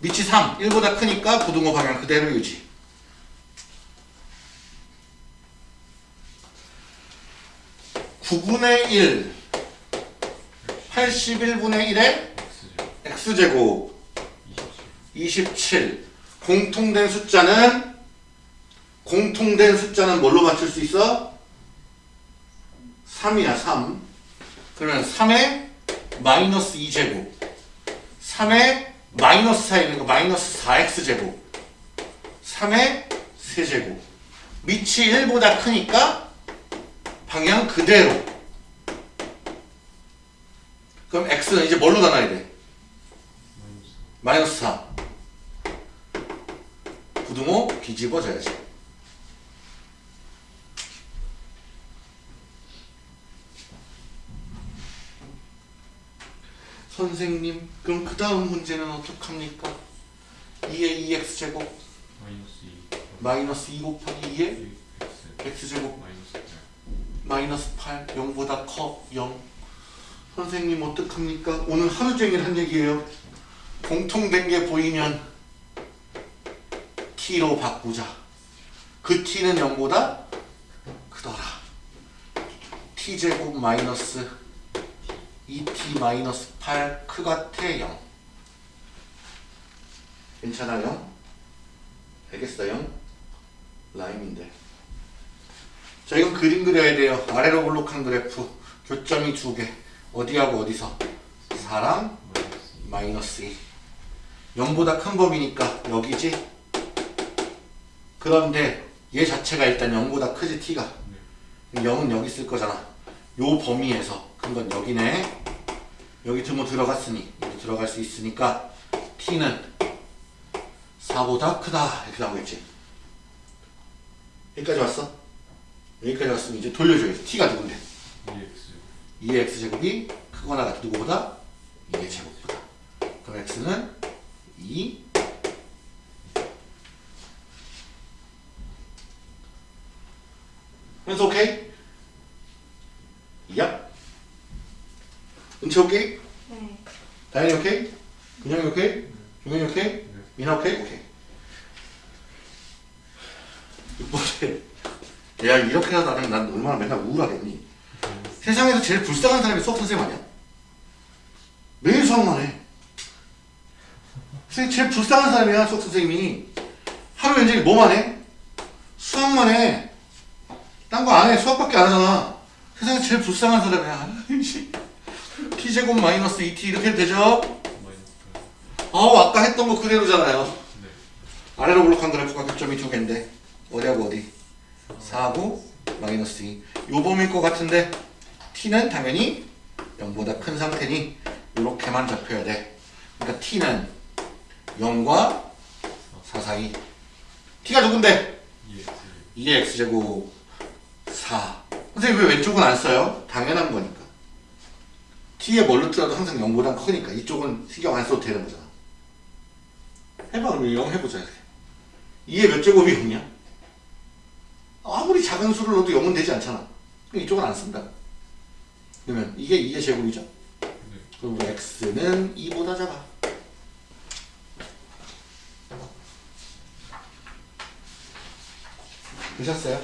밑이 3. 1보다 크니까 부등호 방향 그대로 유지. 구분의 1, 81분의 1의 x제곱. 27 공통된 숫자는 공통된 숫자는 뭘로 맞출 수 있어? 3이야 3 그러면 3의 마이너스 2제곱. 3의 마이너스 4에 있는 거 마이너스 4x제곱. 3의 세제곱. 밑이 1보다 크니까 방향 그대로. 그럼 x는 이제 뭘로 나눠야 돼? 마이너스 4 부등호 뒤집어져야지. 선생님 그럼 그 다음 문제는 어떡합니까? 2의 2x 제곱 마이너스 2 마이너스 2 곱하기 2의 x. X 제곱 마이너스 8 마이너스 8 0보다 커 0. 선생님 어떡합니까? 오늘 하루 종일 한 얘기예요. 공통된 게 보이면 t로 바꾸자. 그 t는 0보다 크더라. t제곱 마이너스 2t 마이너스 8 크같아 0. 괜찮아요? 알겠어요? 라임인데. 자 이건 그림 그려야 돼요. 아래로 볼록한 그래프. 교점이 두 개. 어디하고 어디서? 4랑 마이너스 2 마이너스 2. 0보다 큰 범위니까 여기지? 그런데 얘 자체가 일단 0보다 크지 t가. 0은 여기 있을 거잖아. 요 범위에서. 그건 여기네. 여기 등호 들어갔으니 여기 들어갈 수 있으니까 t는 4보다 크다. 이렇게 나오겠지. 여기까지 왔어? 여기까지 왔으면 이제 돌려줘야지. t가 누군데? 2x 2의 x제곱이 크거나 같은 누구보다 2의 제곱보다 그럼 x는 2 현수 오케이? 야 은채 오케이? 네. 다현이 오케이? 근영이 오케이? 종현이 오케이? 민아 오케이? 오케이 6번째 야 이렇게 나중에 난 얼마나 맨날 우울하겠니 세상에서 제일 불쌍한 사람이 수학 선생님 아니야? 매일 수학만 해. 선생님 제일 불쌍한 사람이야 수학 선생님이. 하루 종일 뭐만 해? 수학만 해. 딴 거 안 해. 수학밖에 안 하잖아. 세상에 제일 불쌍한 사람이야. 씨. t제곱 마이너스 2t 이렇게 해도 되죠? 아우 아까 했던 거 그대로잖아요. 8 네. 아래로 블록한 그래프가 교점이 두 개인데 어디하고 어디? 4하고 마이너스 2. 요 범위일 것 같은데 t는 당연히 0보다 큰 상태니 이렇게만 잡혀야 돼. 그러니까 t는 0과 4 사이. t가 누군데? 2x 2의 x제곱 4. 선생님 왜 왼쪽은 안 써요? 당연한 거니까. t에 뭘로 뜨라도 항상 0보다 크니까 이쪽은 신경 안 써도 되는 거잖아. 해봐 그럼 0 해보자. 2의 몇 제곱이 0이야? 아무리 작은 수를 넣어도 0은 되지 않잖아. 이쪽은 안 쓴다. 그러면 이게 2의 제곱이죠? 네. 그럼 우리 x는 2보다 작아. 되셨어요?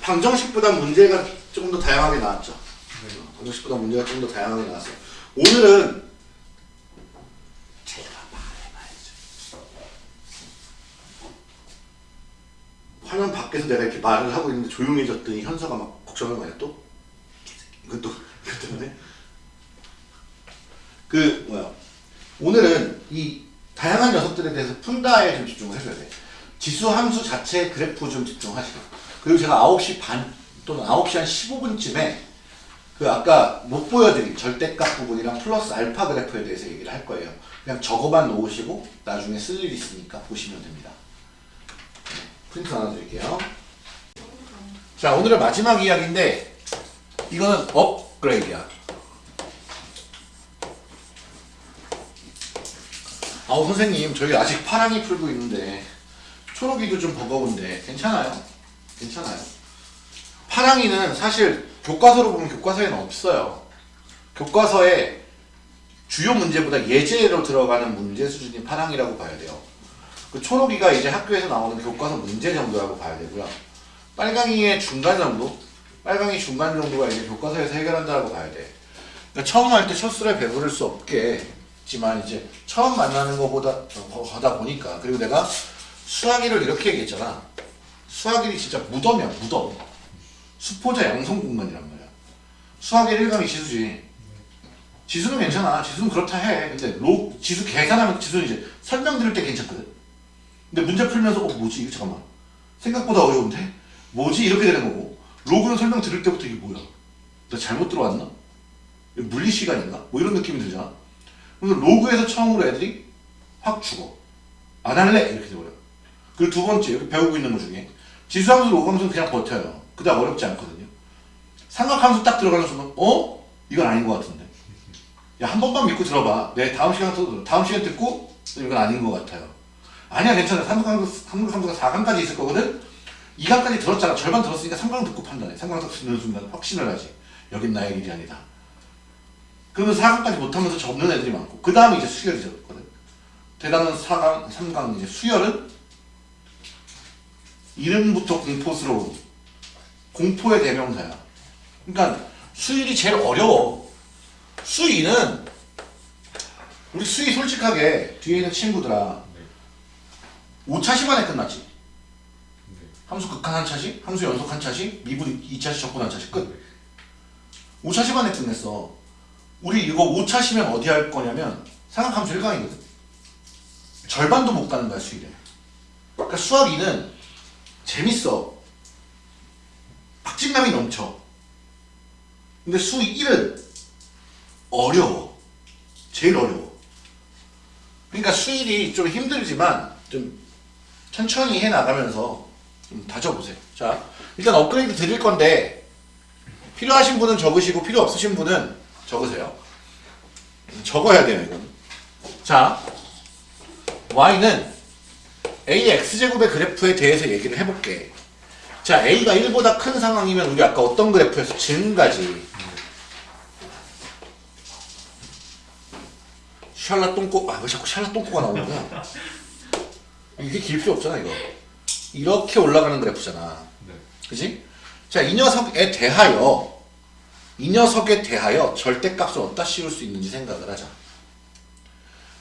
방정식보다 문제가 조금 더 다양하게 나왔죠. 네. 방정식보다 문제가 좀더 다양하게 나왔어요. 오늘은 제가 말해봐야죠. 화면 밖에서 내가 이렇게 말을 하고 있는데 조용해졌더니 현서가 막 걱정을 많이 또 이것도 이것 때문에 그 뭐야 오늘은 이 다양한 녀석들에 대해서 푼다에 좀 집중을 해줘야 돼. 지수 함수 자체 그래프 좀 집중하시고 그리고 제가 9시 반 또는 9시 한 15분쯤에 그 아까 못 보여드린 절대값 부분이랑 플러스 알파 그래프에 대해서 얘기를 할 거예요. 그냥 적어만 놓으시고 나중에 쓸 일 있으니까 보시면 됩니다. 네, 프린트 하나 드릴게요. 자 오늘의 마지막 이야기인데 이거는 업그레이드야. 아우 선생님 저희 아직 파랑이 풀고 있는데 초록이도 좀 버거운데 괜찮아요? 괜찮아요. 파랑이는 사실 교과서로 보면 교과서에는 없어요. 교과서에 주요 문제보다 예제로 들어가는 문제 수준이 파랑이라고 봐야 돼요. 그 초록이가 이제 학교에서 나오는 교과서 문제 정도라고 봐야 되고요. 빨강이의 중간 정도? 빨강이 중간 정도가 이제 교과서에서 해결한다고 봐야 돼. 그러니까 처음 할 때 첫술에 배부를 수 없겠지만 이제 처음 만나는 것보다 거다 보니까 그리고 내가 수학이를 이렇게 얘기했잖아. 수학일이 진짜 무덤이야 무덤. 수포자 양성 공간이란 말이야. 수학의 1강이 지수지. 지수는 괜찮아. 지수는 그렇다 해. 근데 로 지수 계산하면 지수는 이제 설명 들을 때 괜찮거든. 근데 문제 풀면서 어 뭐지? 이거 잠깐만. 생각보다 어려운데? 뭐지? 이렇게 되는 거고. 로그는 설명 들을 때부터 이게 뭐야? 나 잘못 들어왔나? 물리 시간인가? 뭐 이런 느낌이 들잖아. 그래서 로그에서 처음으로 애들이 확 죽어. 안 할래? 이렇게 돼버려. 그리고 두 번째 여기 배우고 있는 것 중에 지수함수 로그함수는 그냥 버텨요. 그다음 어렵지 않거든요. 삼각함수 딱 들어가는 순간 어? 이건 아닌 것 같은데. 야, 한 번만 믿고 들어봐. 내 다음 시간 또 다음 시간 듣고 이건 아닌 것 같아요. 아니야, 괜찮아. 3강, 3강, 3강, 4강까지 있을 거거든? 2강까지 들었잖아. 절반 들었으니까 3강 듣고 판단해. 3강 딱 듣는 순간 확신을 하지. 여긴 나의 길이 아니다. 그러면 4강까지 못하면서 접는 애들이 많고, 그 다음에 이제 수혈이 들었거든. 대단한 4강, 3강, 이제 수혈은 이름부터 공포스러운 공포의 대명사야. 그러니까 수일이 제일 어려워. 수이는 우리 수이 솔직하게 뒤에 있는 친구들아 네. 5차 시간에 끝났지. 네. 함수 극한 한 차식, 함수 연속 한 차식, 미분 2차식, 적분 한 차식 끝. 5차 시간에 끝냈어. 우리 이거 5차 시면 어디 할 거냐면 상학함수 1강이거든. 절반도 못 가는 거야 수일에. 그러니까 수학 2는 재밌어. 박진감이 넘쳐. 근데 수 1은 어려워. 제일 어려워. 그러니까 수일이 좀 힘들지만 좀 천천히 해 나가면서 좀 다져보세요. 자, 일단 업그레이드 드릴 건데 필요하신 분은 적으시고 필요 없으신 분은 적으세요. 적어야 돼요, 이건. 자, y는 a x제곱의 그래프에 대해서 얘기를 해볼게. 자, a가 1보다 큰 상황이면 우리 아까 어떤 그래프에서 증가지. 샬라 똥꼬, 아, 왜 자꾸 샬라 똥꼬가 거야? 이게 길 필요 없잖아, 이거. 이렇게 올라가는 그래프잖아. 네. 그지? 자, 이 녀석에 대하여, 이 녀석에 대하여 절대값을 어디다 씌울 수 있는지 생각을 하자.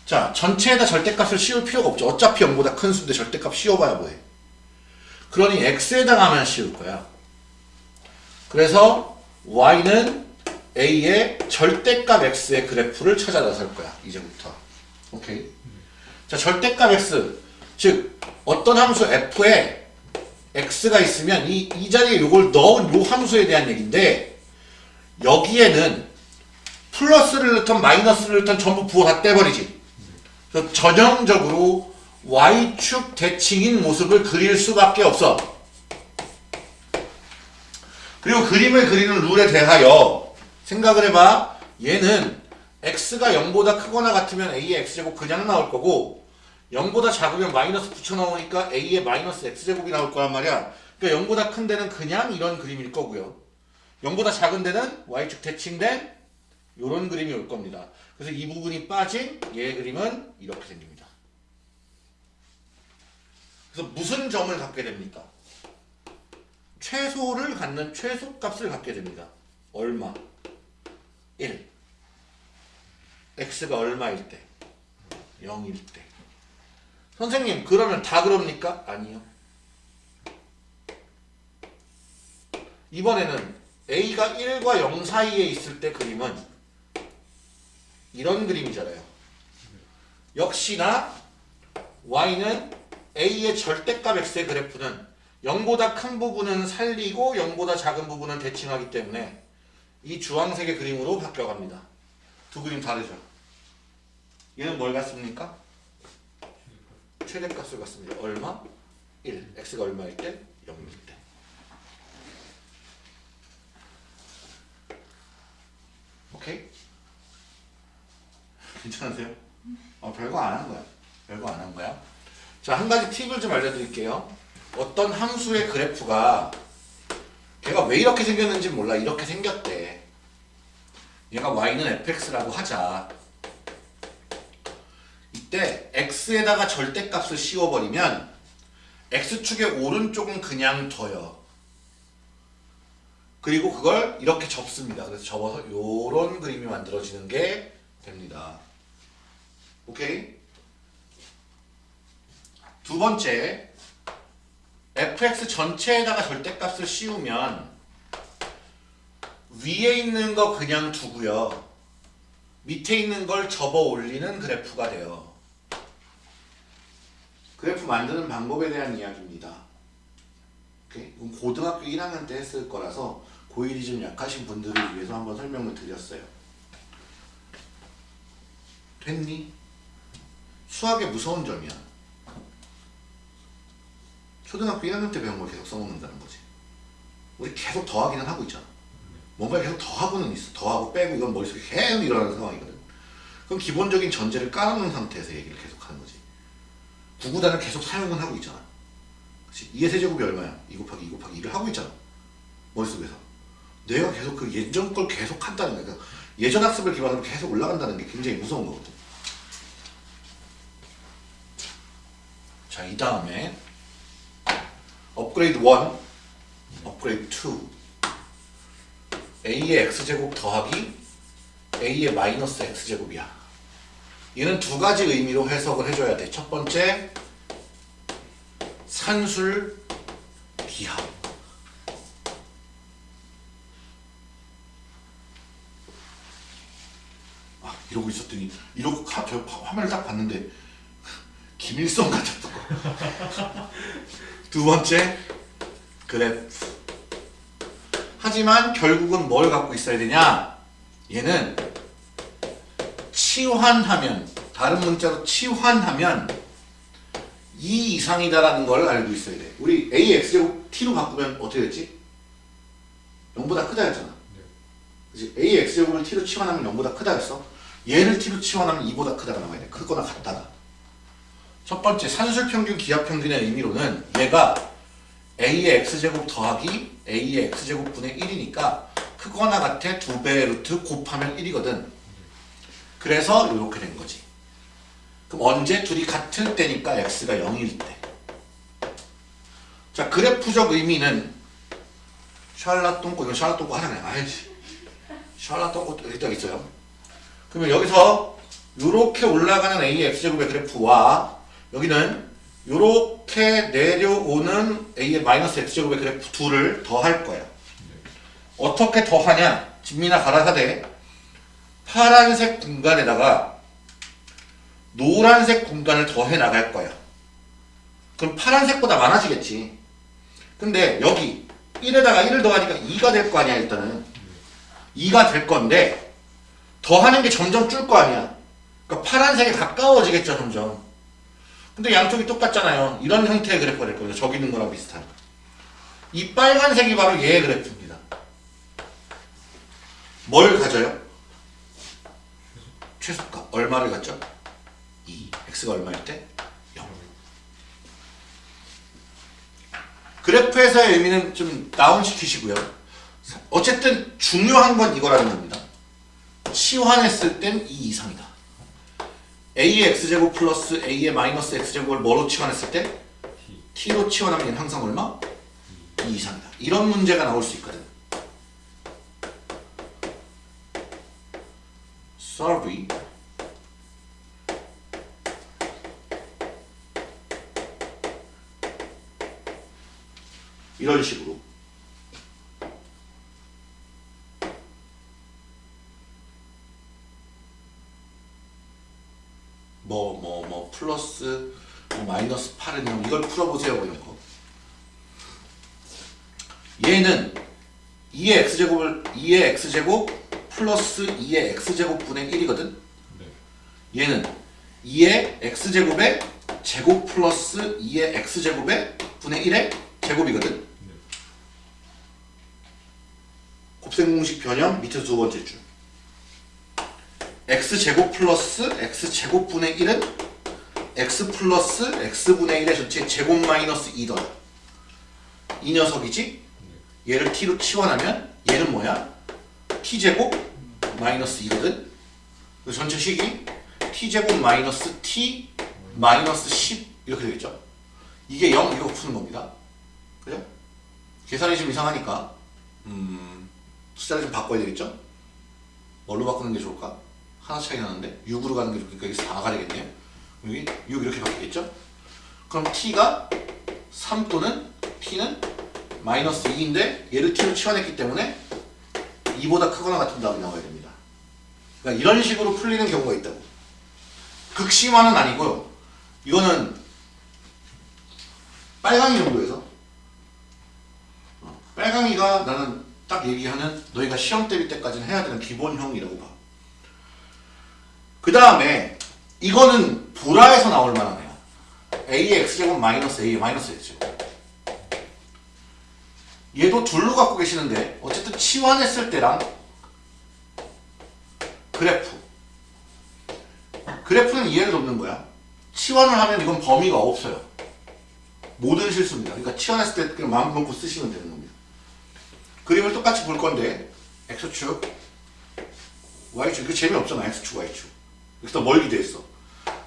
자, 전체에다 절대값을 씌울 필요가 없죠. 어차피 0보다 큰 수인데 절대값 씌워봐야 뭐해. 그러니 x에다가만 씌울 거야. 그래서 y는 a의 절대값 x의 그래프를 찾아 나설 거야. 이제부터. 오케이. 자, 절대값 x. 즉, 어떤 함수 f에 x가 있으면 이, 이 자리에 요걸 넣은 요 함수에 대한 얘기인데, 여기에는 플러스를 넣든 마이너스를 넣든 전부 부호 다 떼버리지. 그래서 전형적으로 y축 대칭인 모습을 그릴 수밖에 없어. 그리고 그림을 그리는 룰에 대하여 생각을 해봐. 얘는 x가 0보다 크거나 같으면 a의 x제곱 그냥 나올 거고 0보다 작으면 마이너스 붙여넣으니까 a의 마이너스 x제곱이 나올 거란 말이야. 그러니까 0보다 큰 데는 그냥 이런 그림일 거고요. 0보다 작은 데는 y축 대칭된 이런 그림이 올 겁니다. 그래서 이 부분이 빠진 얘의 그림은 이렇게 생깁니다. 그래서 무슨 점을 갖게 됩니까? 최소를 갖는 최소값을 갖게 됩니다. 얼마? 1. x가 얼마일 때? 0일 때. 선생님, 그러면 다 그럽니까? 아니요. 이번에는 a가 1과 0 사이에 있을 때 그림은 이런 그림이잖아요. 역시나 y는 a의 절대값 x의 그래프는 0보다 큰 부분은 살리고 0보다 작은 부분은 대칭하기 때문에 이 주황색의 그림으로 바뀌어갑니다. 두 그림 다르죠? 얘는 뭘 갖습니까? 최대값을 갖습니다. 얼마? 1. x가 얼마일 때? 0일 때. 오케이? 괜찮으세요? 어, 별거 안 한 거야. 별거 안 한 거야. 자, 한 가지 팁을 좀 알려드릴게요. 어떤 함수의 그래프가 걔가 왜 이렇게 생겼는지 몰라. 이렇게 생겼대. 얘가 y는 fx라고 하자. 이때 x에다가 절대값을 씌워버리면 x축의 오른쪽은 그냥 둬요. 그리고 그걸 이렇게 접습니다. 그래서 접어서 요런 그림이 만들어지는 게 됩니다. 오케이? 두 번째, fx 전체에다가 절대값을 씌우면 위에 있는 거 그냥 두고요. 밑에 있는 걸 접어 올리는 그래프가 돼요. 그래프 만드는 방법에 대한 이야기입니다. 오케이? 고등학교 1학년 때 했을 거라서 고일이 좀 약하신 분들을 위해서 한번 설명을 드렸어요. 됐니? 수학의 무서운 점이야. 초등학교 1학년 때 배운 걸 계속 써먹는다는 거지. 우리 계속 더하기는 하고 있잖아. 뭔가 계속 더하고는 있어. 더하고 빼고 이건 머릿속에 계속 일어나는 상황이거든. 그럼 기본적인 전제를 깔아놓은 상태에서 얘기를 계속 하는 거지. 구구단을 계속 사용은 하고 있잖아. 그치? 2의 세제곱이 얼마야? 2 곱하기 2 곱하기 2를 하고 있잖아. 머릿속에서. 내가 계속 그 예전 걸 계속 한다는 거야. 그러니까 예전 학습을 기반으로 계속 올라간다는 게 굉장히 무서운 거거든. 자, 이 다음에 업그레이드 1, 업그레이드 2 a의 x제곱 더하기 a의 마이너스 x제곱이야. 얘는 두 가지 의미로 해석을 해줘야 돼. 첫 번째, 산술 비합. 아, 이러고 있었더니 이러고 가, 저 화면을 딱 봤는데 김일성 같았던 거. 두 번째, 그래프. 하지만 결국은 뭘 갖고 있어야 되냐? 얘는 치환하면 다른 문자로 치환하면 2 이상이다라는 걸 알고 있어야 돼. 우리 a x제곱 t로 바꾸면 어떻게 됐지? 0보다 크다 했잖아. 그치? a x제곱을 t로 치환하면 0보다 크다 했어. 얘를 t로 치환하면 2보다 크다가 나와야 돼. 크거나 같다가. 첫 번째 산술평균 기하평균의 의미로는 얘가 a의 x제곱 더하기 a의 x제곱분의 1이니까 크거나 같아 두 배의 루트 곱하면 1이거든. 그래서 이렇게 된 거지. 그럼 언제 둘이 같을 때니까 x가 0일 때. 자 그래프적 의미는 샬라똥꼬 이거 샬라똥꼬 하잖아요. 아이씨. 샬라똥꼬 딱 있어요. 그러면 여기서 이렇게 올라가는 a의 x제곱의 그래프와 여기는 이렇게 내려오는 a의 마이너스 x제곱의 그래프 둘을 더할 거야. 어떻게 더하냐? 진미나 가라사대 파란색 공간에다가 노란색 공간을 더해 나갈 거야. 그럼 파란색보다 많아지겠지. 근데 여기 1에다가 1을 더하니까 2가 될 거 아니야 일단은. 2가 될 건데 더하는 게 점점 줄 거 아니야. 그러니까 파란색에 가까워지겠죠 점점. 근데 양쪽이 똑같잖아요. 이런 형태의 그래프가 될 거예요. 저기 있는 거랑 비슷한. 이 빨간색이 바로 얘의 그래프입니다. 뭘 가져요? 최소값. 얼마를 갖죠? 2. x가 얼마일 때? 0. 그래프에서의 의미는 좀 다운시키시고요. 어쨌든 중요한 건 이거라는 겁니다. 치환했을 땐 2 이상이다. a의 x제곱 플러스 a의 마이너스 x제곱을 뭐로 치환했을 때? t로 치환하면 항상 얼마? 2 이상이다. 이런 문제가 나올 수 있거든. Sorry. 이런 식으로. 뭐뭐 뭐 플러스 뭐 마이너스 8은 0 이걸 풀어보세요 뭐 이런 거. 얘는 2의 x제곱을 2의 x제곱 플러스 2의 x제곱분의 1이거든 네. 얘는 2의 x제곱의 제곱 플러스 2의 x제곱의 분의 1의 제곱이거든 곱셈 공식 변형 밑에서 두 번째 줄 x제곱 플러스 x제곱분의 1은 x 플러스 x분의 1의 전체 제곱 마이너스 2더 이 녀석이지? 얘를 t로 치환하면 얘는 뭐야? T제곱 마이너스 2거든 그 전체 식이 t제곱 마이너스 t 마이너스 10 이렇게 되겠죠? 이게 0 이거 푸는 겁니다 그죠? 계산이 좀 이상하니까 음, 숫자를 좀 바꿔야 되겠죠? 뭘로 바꾸는 게 좋을까? 하나 차이 나는데 6으로 가는 게 좋으니까 여기서 4가 되겠네요 여기 6 이렇게 바뀌겠죠? 그럼 t가 3 또는 t는 마이너스 2인데 얘를 t로 치환했기 때문에 2보다 크거나 같은 답이 나와야 됩니다. 그러니까 이런 식으로 풀리는 경우가 있다고. 극심화는 아니고요. 이거는 빨강이 정도에서 어, 빨강이가 나는 딱 얘기하는 너희가 시험 때릴 때까지는 해야 되는 기본형이라고 봐. 그 다음에 이거는 보라에서 나올 만하네요. a의 x제곱 마이너스 a 마이너스 x제곱. 얘도 둘로 갖고 계시는데 어쨌든 치환했을 때랑 그래프 그래프는 이해를 돕는 거야. 치환을 하면 이건 범위가 없어요. 모든 실수입니다. 그러니까 치환했을 때 그냥 마음 놓고 쓰시면 되는 겁니다. 그림을 똑같이 볼 건데 X축, Y축 이거 재미없잖아 X축, Y축 여기서 뭘 기대했어?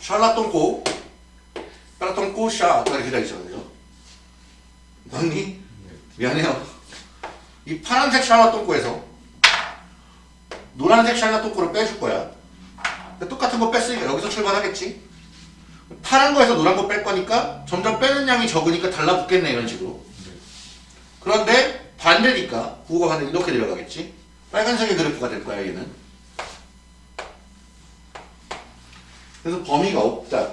샬라똥꼬 샬라똥꼬 샤 아까 기다리잖아 그죠? 맞니? 미안해요. 이 파란색 샬라 똥꼬에서 노란색 샬라 똥꼬를 빼줄 거야. 똑같은 거 뺐으니까 여기서 출발하겠지? 파란 거에서 노란 거 뺄 거니까 점점 빼는 양이 적으니까 달라붙겠네 이런 식으로. 그런데 반대니까 부호가 반대 이렇게 내려가겠지? 빨간색의 그래프가 될 거야 얘는. 그래서 범위가 없다.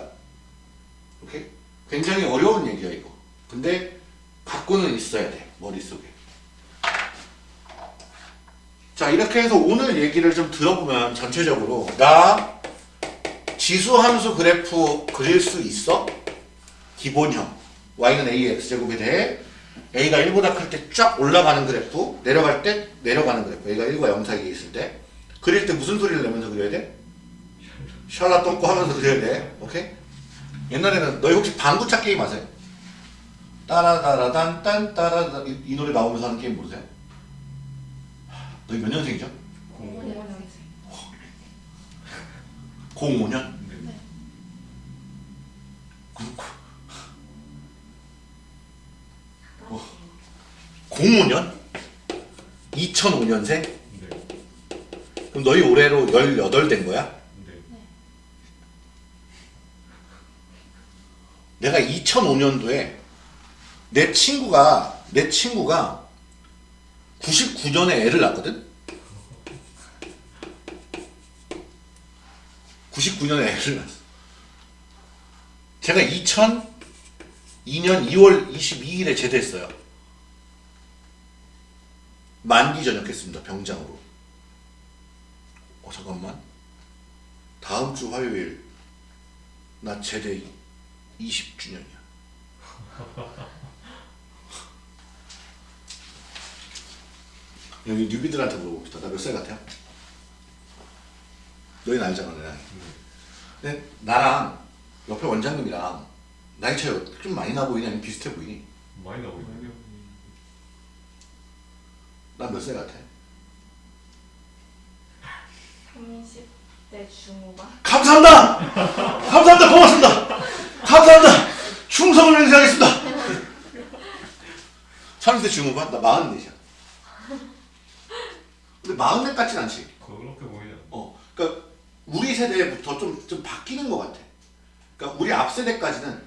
오케이? 굉장히 어려운 얘기야 이거. 근데 갖고는 있어야 돼 머릿속에 자 이렇게 해서 오늘 얘기를 좀 들어보면 전체적으로 나 지수함수 그래프 그릴 수 있어? 기본형 y는 a의 x제곱에 대해 a가 1보다 클 때 쫙 올라가는 그래프 내려갈 때 내려가는 그래프 a가 1과 0 사이에 있을 때 그릴 때 무슨 소리를 내면서 그려야 돼? 샬라 똥꼬 하면서 그려야 돼 오케이? 옛날에는 너희 혹시 방구차 게임 아세요? 따라따라단 딴 따라 이, 이 노래 나오면서 하는 게임 모르세요? 너희 몇 년생이죠? 네. 05년? 네. 그렇고 05년? 2005년생? 네. 그럼 너희 올해로 18 된 거야? 네. 내가 2005년도에 내 친구가 내 친구가 99년에 애를 낳거든? 99년에 애를 낳았어. 제가 2002년 2월 22일에 제대했어요. 만기 전역했습니다. 병장으로. 어 잠깐만. 다음 주 화요일 나 제대 20주년이야. 여기 뉴비들한테 물어봅시다. 나 몇 살 같아요? 너희는 알잖아, 내 나이. 근데 나랑 옆에 원장님이랑 나이 차이 좀 많이 나 보이니 아니면 비슷해 보이니? 많이 나오고 있네요. 난몇 살 같아? 30대 중후반. 감사합니다! 감사합니다! 고맙습니다! 감사합니다! 충성을 맹세하겠습니다! 30대 중후반? 나 44이야. 근데 44 같진 않지. 그렇게 보이냐? 어, 그러니까 우리 세대부터 좀, 좀 바뀌는 것 같아. 그러니까 우리 앞 세대까지는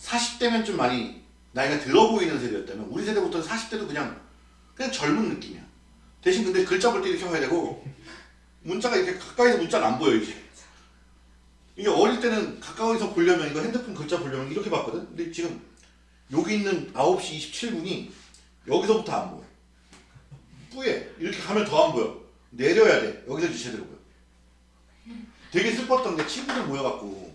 40대면 좀 많이 나이가 들어 보이는 세대였다면 우리 세대부터는 40대도 그냥 그냥 젊은 느낌이야. 대신 근데 글자 볼 때 이렇게 봐야 되고 문자가 이렇게 가까이서 문자가 안 보여 이게. 이게 어릴 때는 가까이서 보려면 이거 핸드폰 글자 보려면 이렇게 봤거든. 근데 지금 여기 있는 9시 27분이 여기서부터 안 보여. 뿌예 이렇게 가면 더 안 보여. 내려야 돼. 여기서 이제 제대로 보여. 되게 슬펐던 게 친구들 모여갖고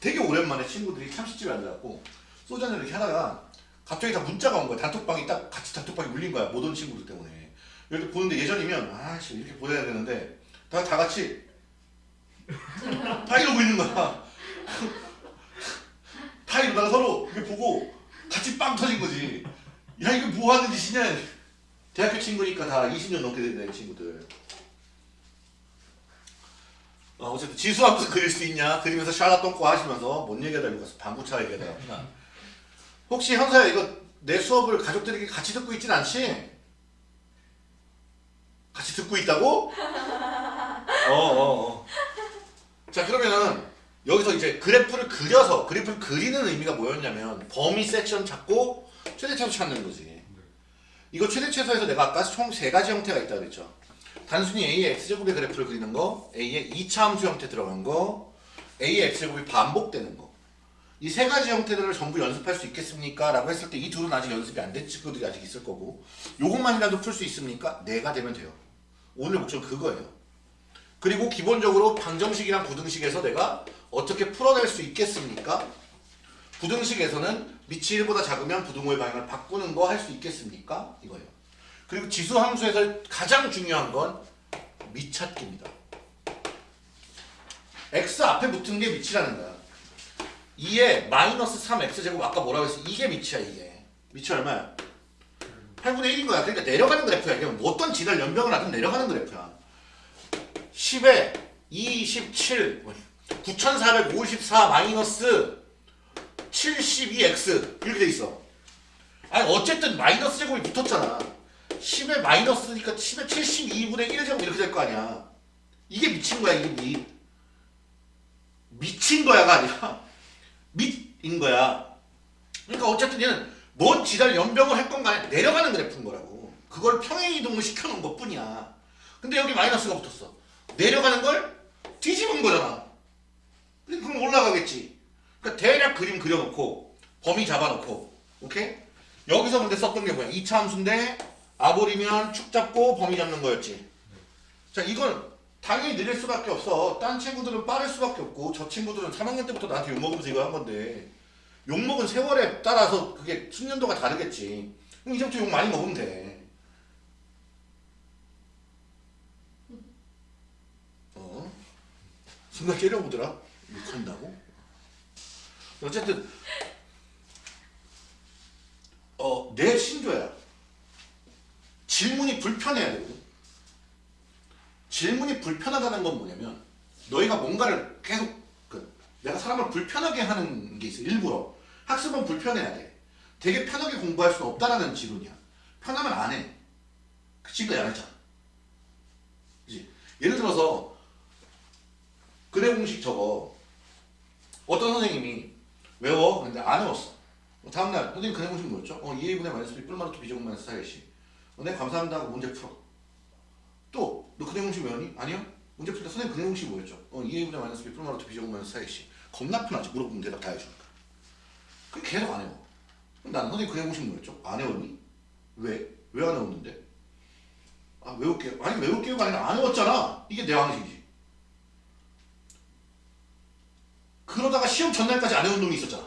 되게 오랜만에 친구들이 참치집에 앉아갖고 소주 한잔 이렇게 하다가 갑자기 다 문자가 온 거야. 단톡방이 딱 같이 단톡방이 울린 거야. 못 온 친구들 때문에. 이렇게 보는데 예전이면 아씨 이렇게 보내야 되는데 다, 다 같이 다 이러고 있는 거야. 다 이러다가 서로 이렇게 보고 같이 빵 터진 거지. 야 이거 뭐 하는 짓이냐. 대학교 친구니까 다 20년 넘게 된 친구들. 어, 어쨌든 지수함수 그릴 수 있냐 그리면서 샬라 똥꼬 하시면서 뭔 얘기하다 이거 가서 방구차 얘기하다 갔구나 혹시 현서야 이거 내 수업을 가족들에게 같이 듣고 있진 않지? 같이 듣고 있다고? 어어 어 어, 자 그러면은 여기서 이제 그래프를 그려서 그래프를 그리는 의미가 뭐였냐면 범위 섹션 찾고 최대차수 찾는 거지 이거 최대 최소에서 내가 아까 총 세 가지 형태가 있다고 그랬죠 단순히 A의 X제곱의 그래프를 그리는 거, A의 2차 함수 형태 들어간 거, A의 X제곱이 반복되는 거. 이 세 가지 형태들을 전부 연습할 수 있겠습니까? 라고 했을 때 이 둘은 아직 연습이 안 된 친구들이 아직 있을 거고 요것만이라도 풀 수 있습니까? 네가 되면 돼요. 오늘 목표는 그거예요. 그리고 기본적으로 방정식이랑 부등식에서 내가 어떻게 풀어낼 수 있겠습니까? 부등식에서는 밑이 1보다 작으면 부등호의 방향을 바꾸는 거 할 수 있겠습니까? 이거예요. 그리고 지수 함수에서 가장 중요한 건 밑찾기입니다. x 앞에 붙은 게 밑이라는 거야. 2에 마이너스 3x제곱 아까 뭐라고 했어? 이게 밑이야 이게. 밑이 얼마야? 8분의 1인 거야. 그러니까 내려가는 그래프야. 이게 뭐 어떤 지랄 연병을 하든 내려가는 그래프야. 10에 27, 9454 마이너스 72x 이렇게 돼 있어. 아니 어쨌든 마이너스 제곱이 붙었잖아. 10에 마이너스니까 10에 72분의 1 제곱 이렇게 될 거 아니야. 이게 미친 거야 이게 미. 미친 거야가 아니라 밑인 거야. 그러니까 어쨌든 얘는 뭔 지랄 연병을 할 건가 내려가는 그래프인 거라고. 그걸 평행 이동을 시켜놓은 것 뿐이야. 근데 여기 마이너스가 붙었어. 내려가는 걸 뒤집은 거잖아. 그럼 올라가겠지. 그러니까 대략 그림 그려놓고 범위 잡아놓고 오케이? 여기서 근데 썼던 게 뭐야? 2차 함수인데 아볼이면 축 잡고 범위 잡는 거였지. 자 이건 당연히 느릴 수밖에 없어. 딴 친구들은 빠를 수밖에 없고 저 친구들은 3학년 때부터 나한테 욕먹으면서 이거 한 건데 욕먹은 세월에 따라서 그게 숙련도가 다르겠지. 그럼 이제부터 욕 많이 먹으면 돼. 어? 순간 째려보더라. 욕한다고? 어쨌든 어, 내 신조야. 질문이 불편해야 되거든. 질문이 불편하다는 건 뭐냐면 너희가 뭔가를 계속 그 내가 사람을 불편하게 하는 게 있어. 일부러. 학습은 불편해야 돼. 되게 편하게 공부할 수는 없다라는 지론이야. 편하면 안해. 그 지금까지 안 했잖아. 예를 들어서 근의 공식 저거. 어떤 선생님이 외워 근데 안 외웠어 다음날 선생님 근의 공식 뭐였죠? 어 2a분의 마이너스 b 플마 루트 b제곱 마이너스 4ac 어, 네 감사합니다 하고 문제 풀어 또, 너 근의 공식 외웠니? 아니요? 문제 풀 때 선생님 근의 공식이 뭐였죠? 어, 2a분의 마이너스 b 플마 루트 b제곱 마이너스 4ac 겁나 편하지 물어보면 대답 다 해주니까 그 계속 안 외워 그럼 나는 선생님 근의 공식 뭐였죠? 안 외웠니? 왜? 왜 안 해웠는데? 아 외울게요 아니 외울게요가 아니라 안 해웠잖아 이게 내 방식이지 그러다가 시험 전날까지 안 해온 놈이 있었잖아.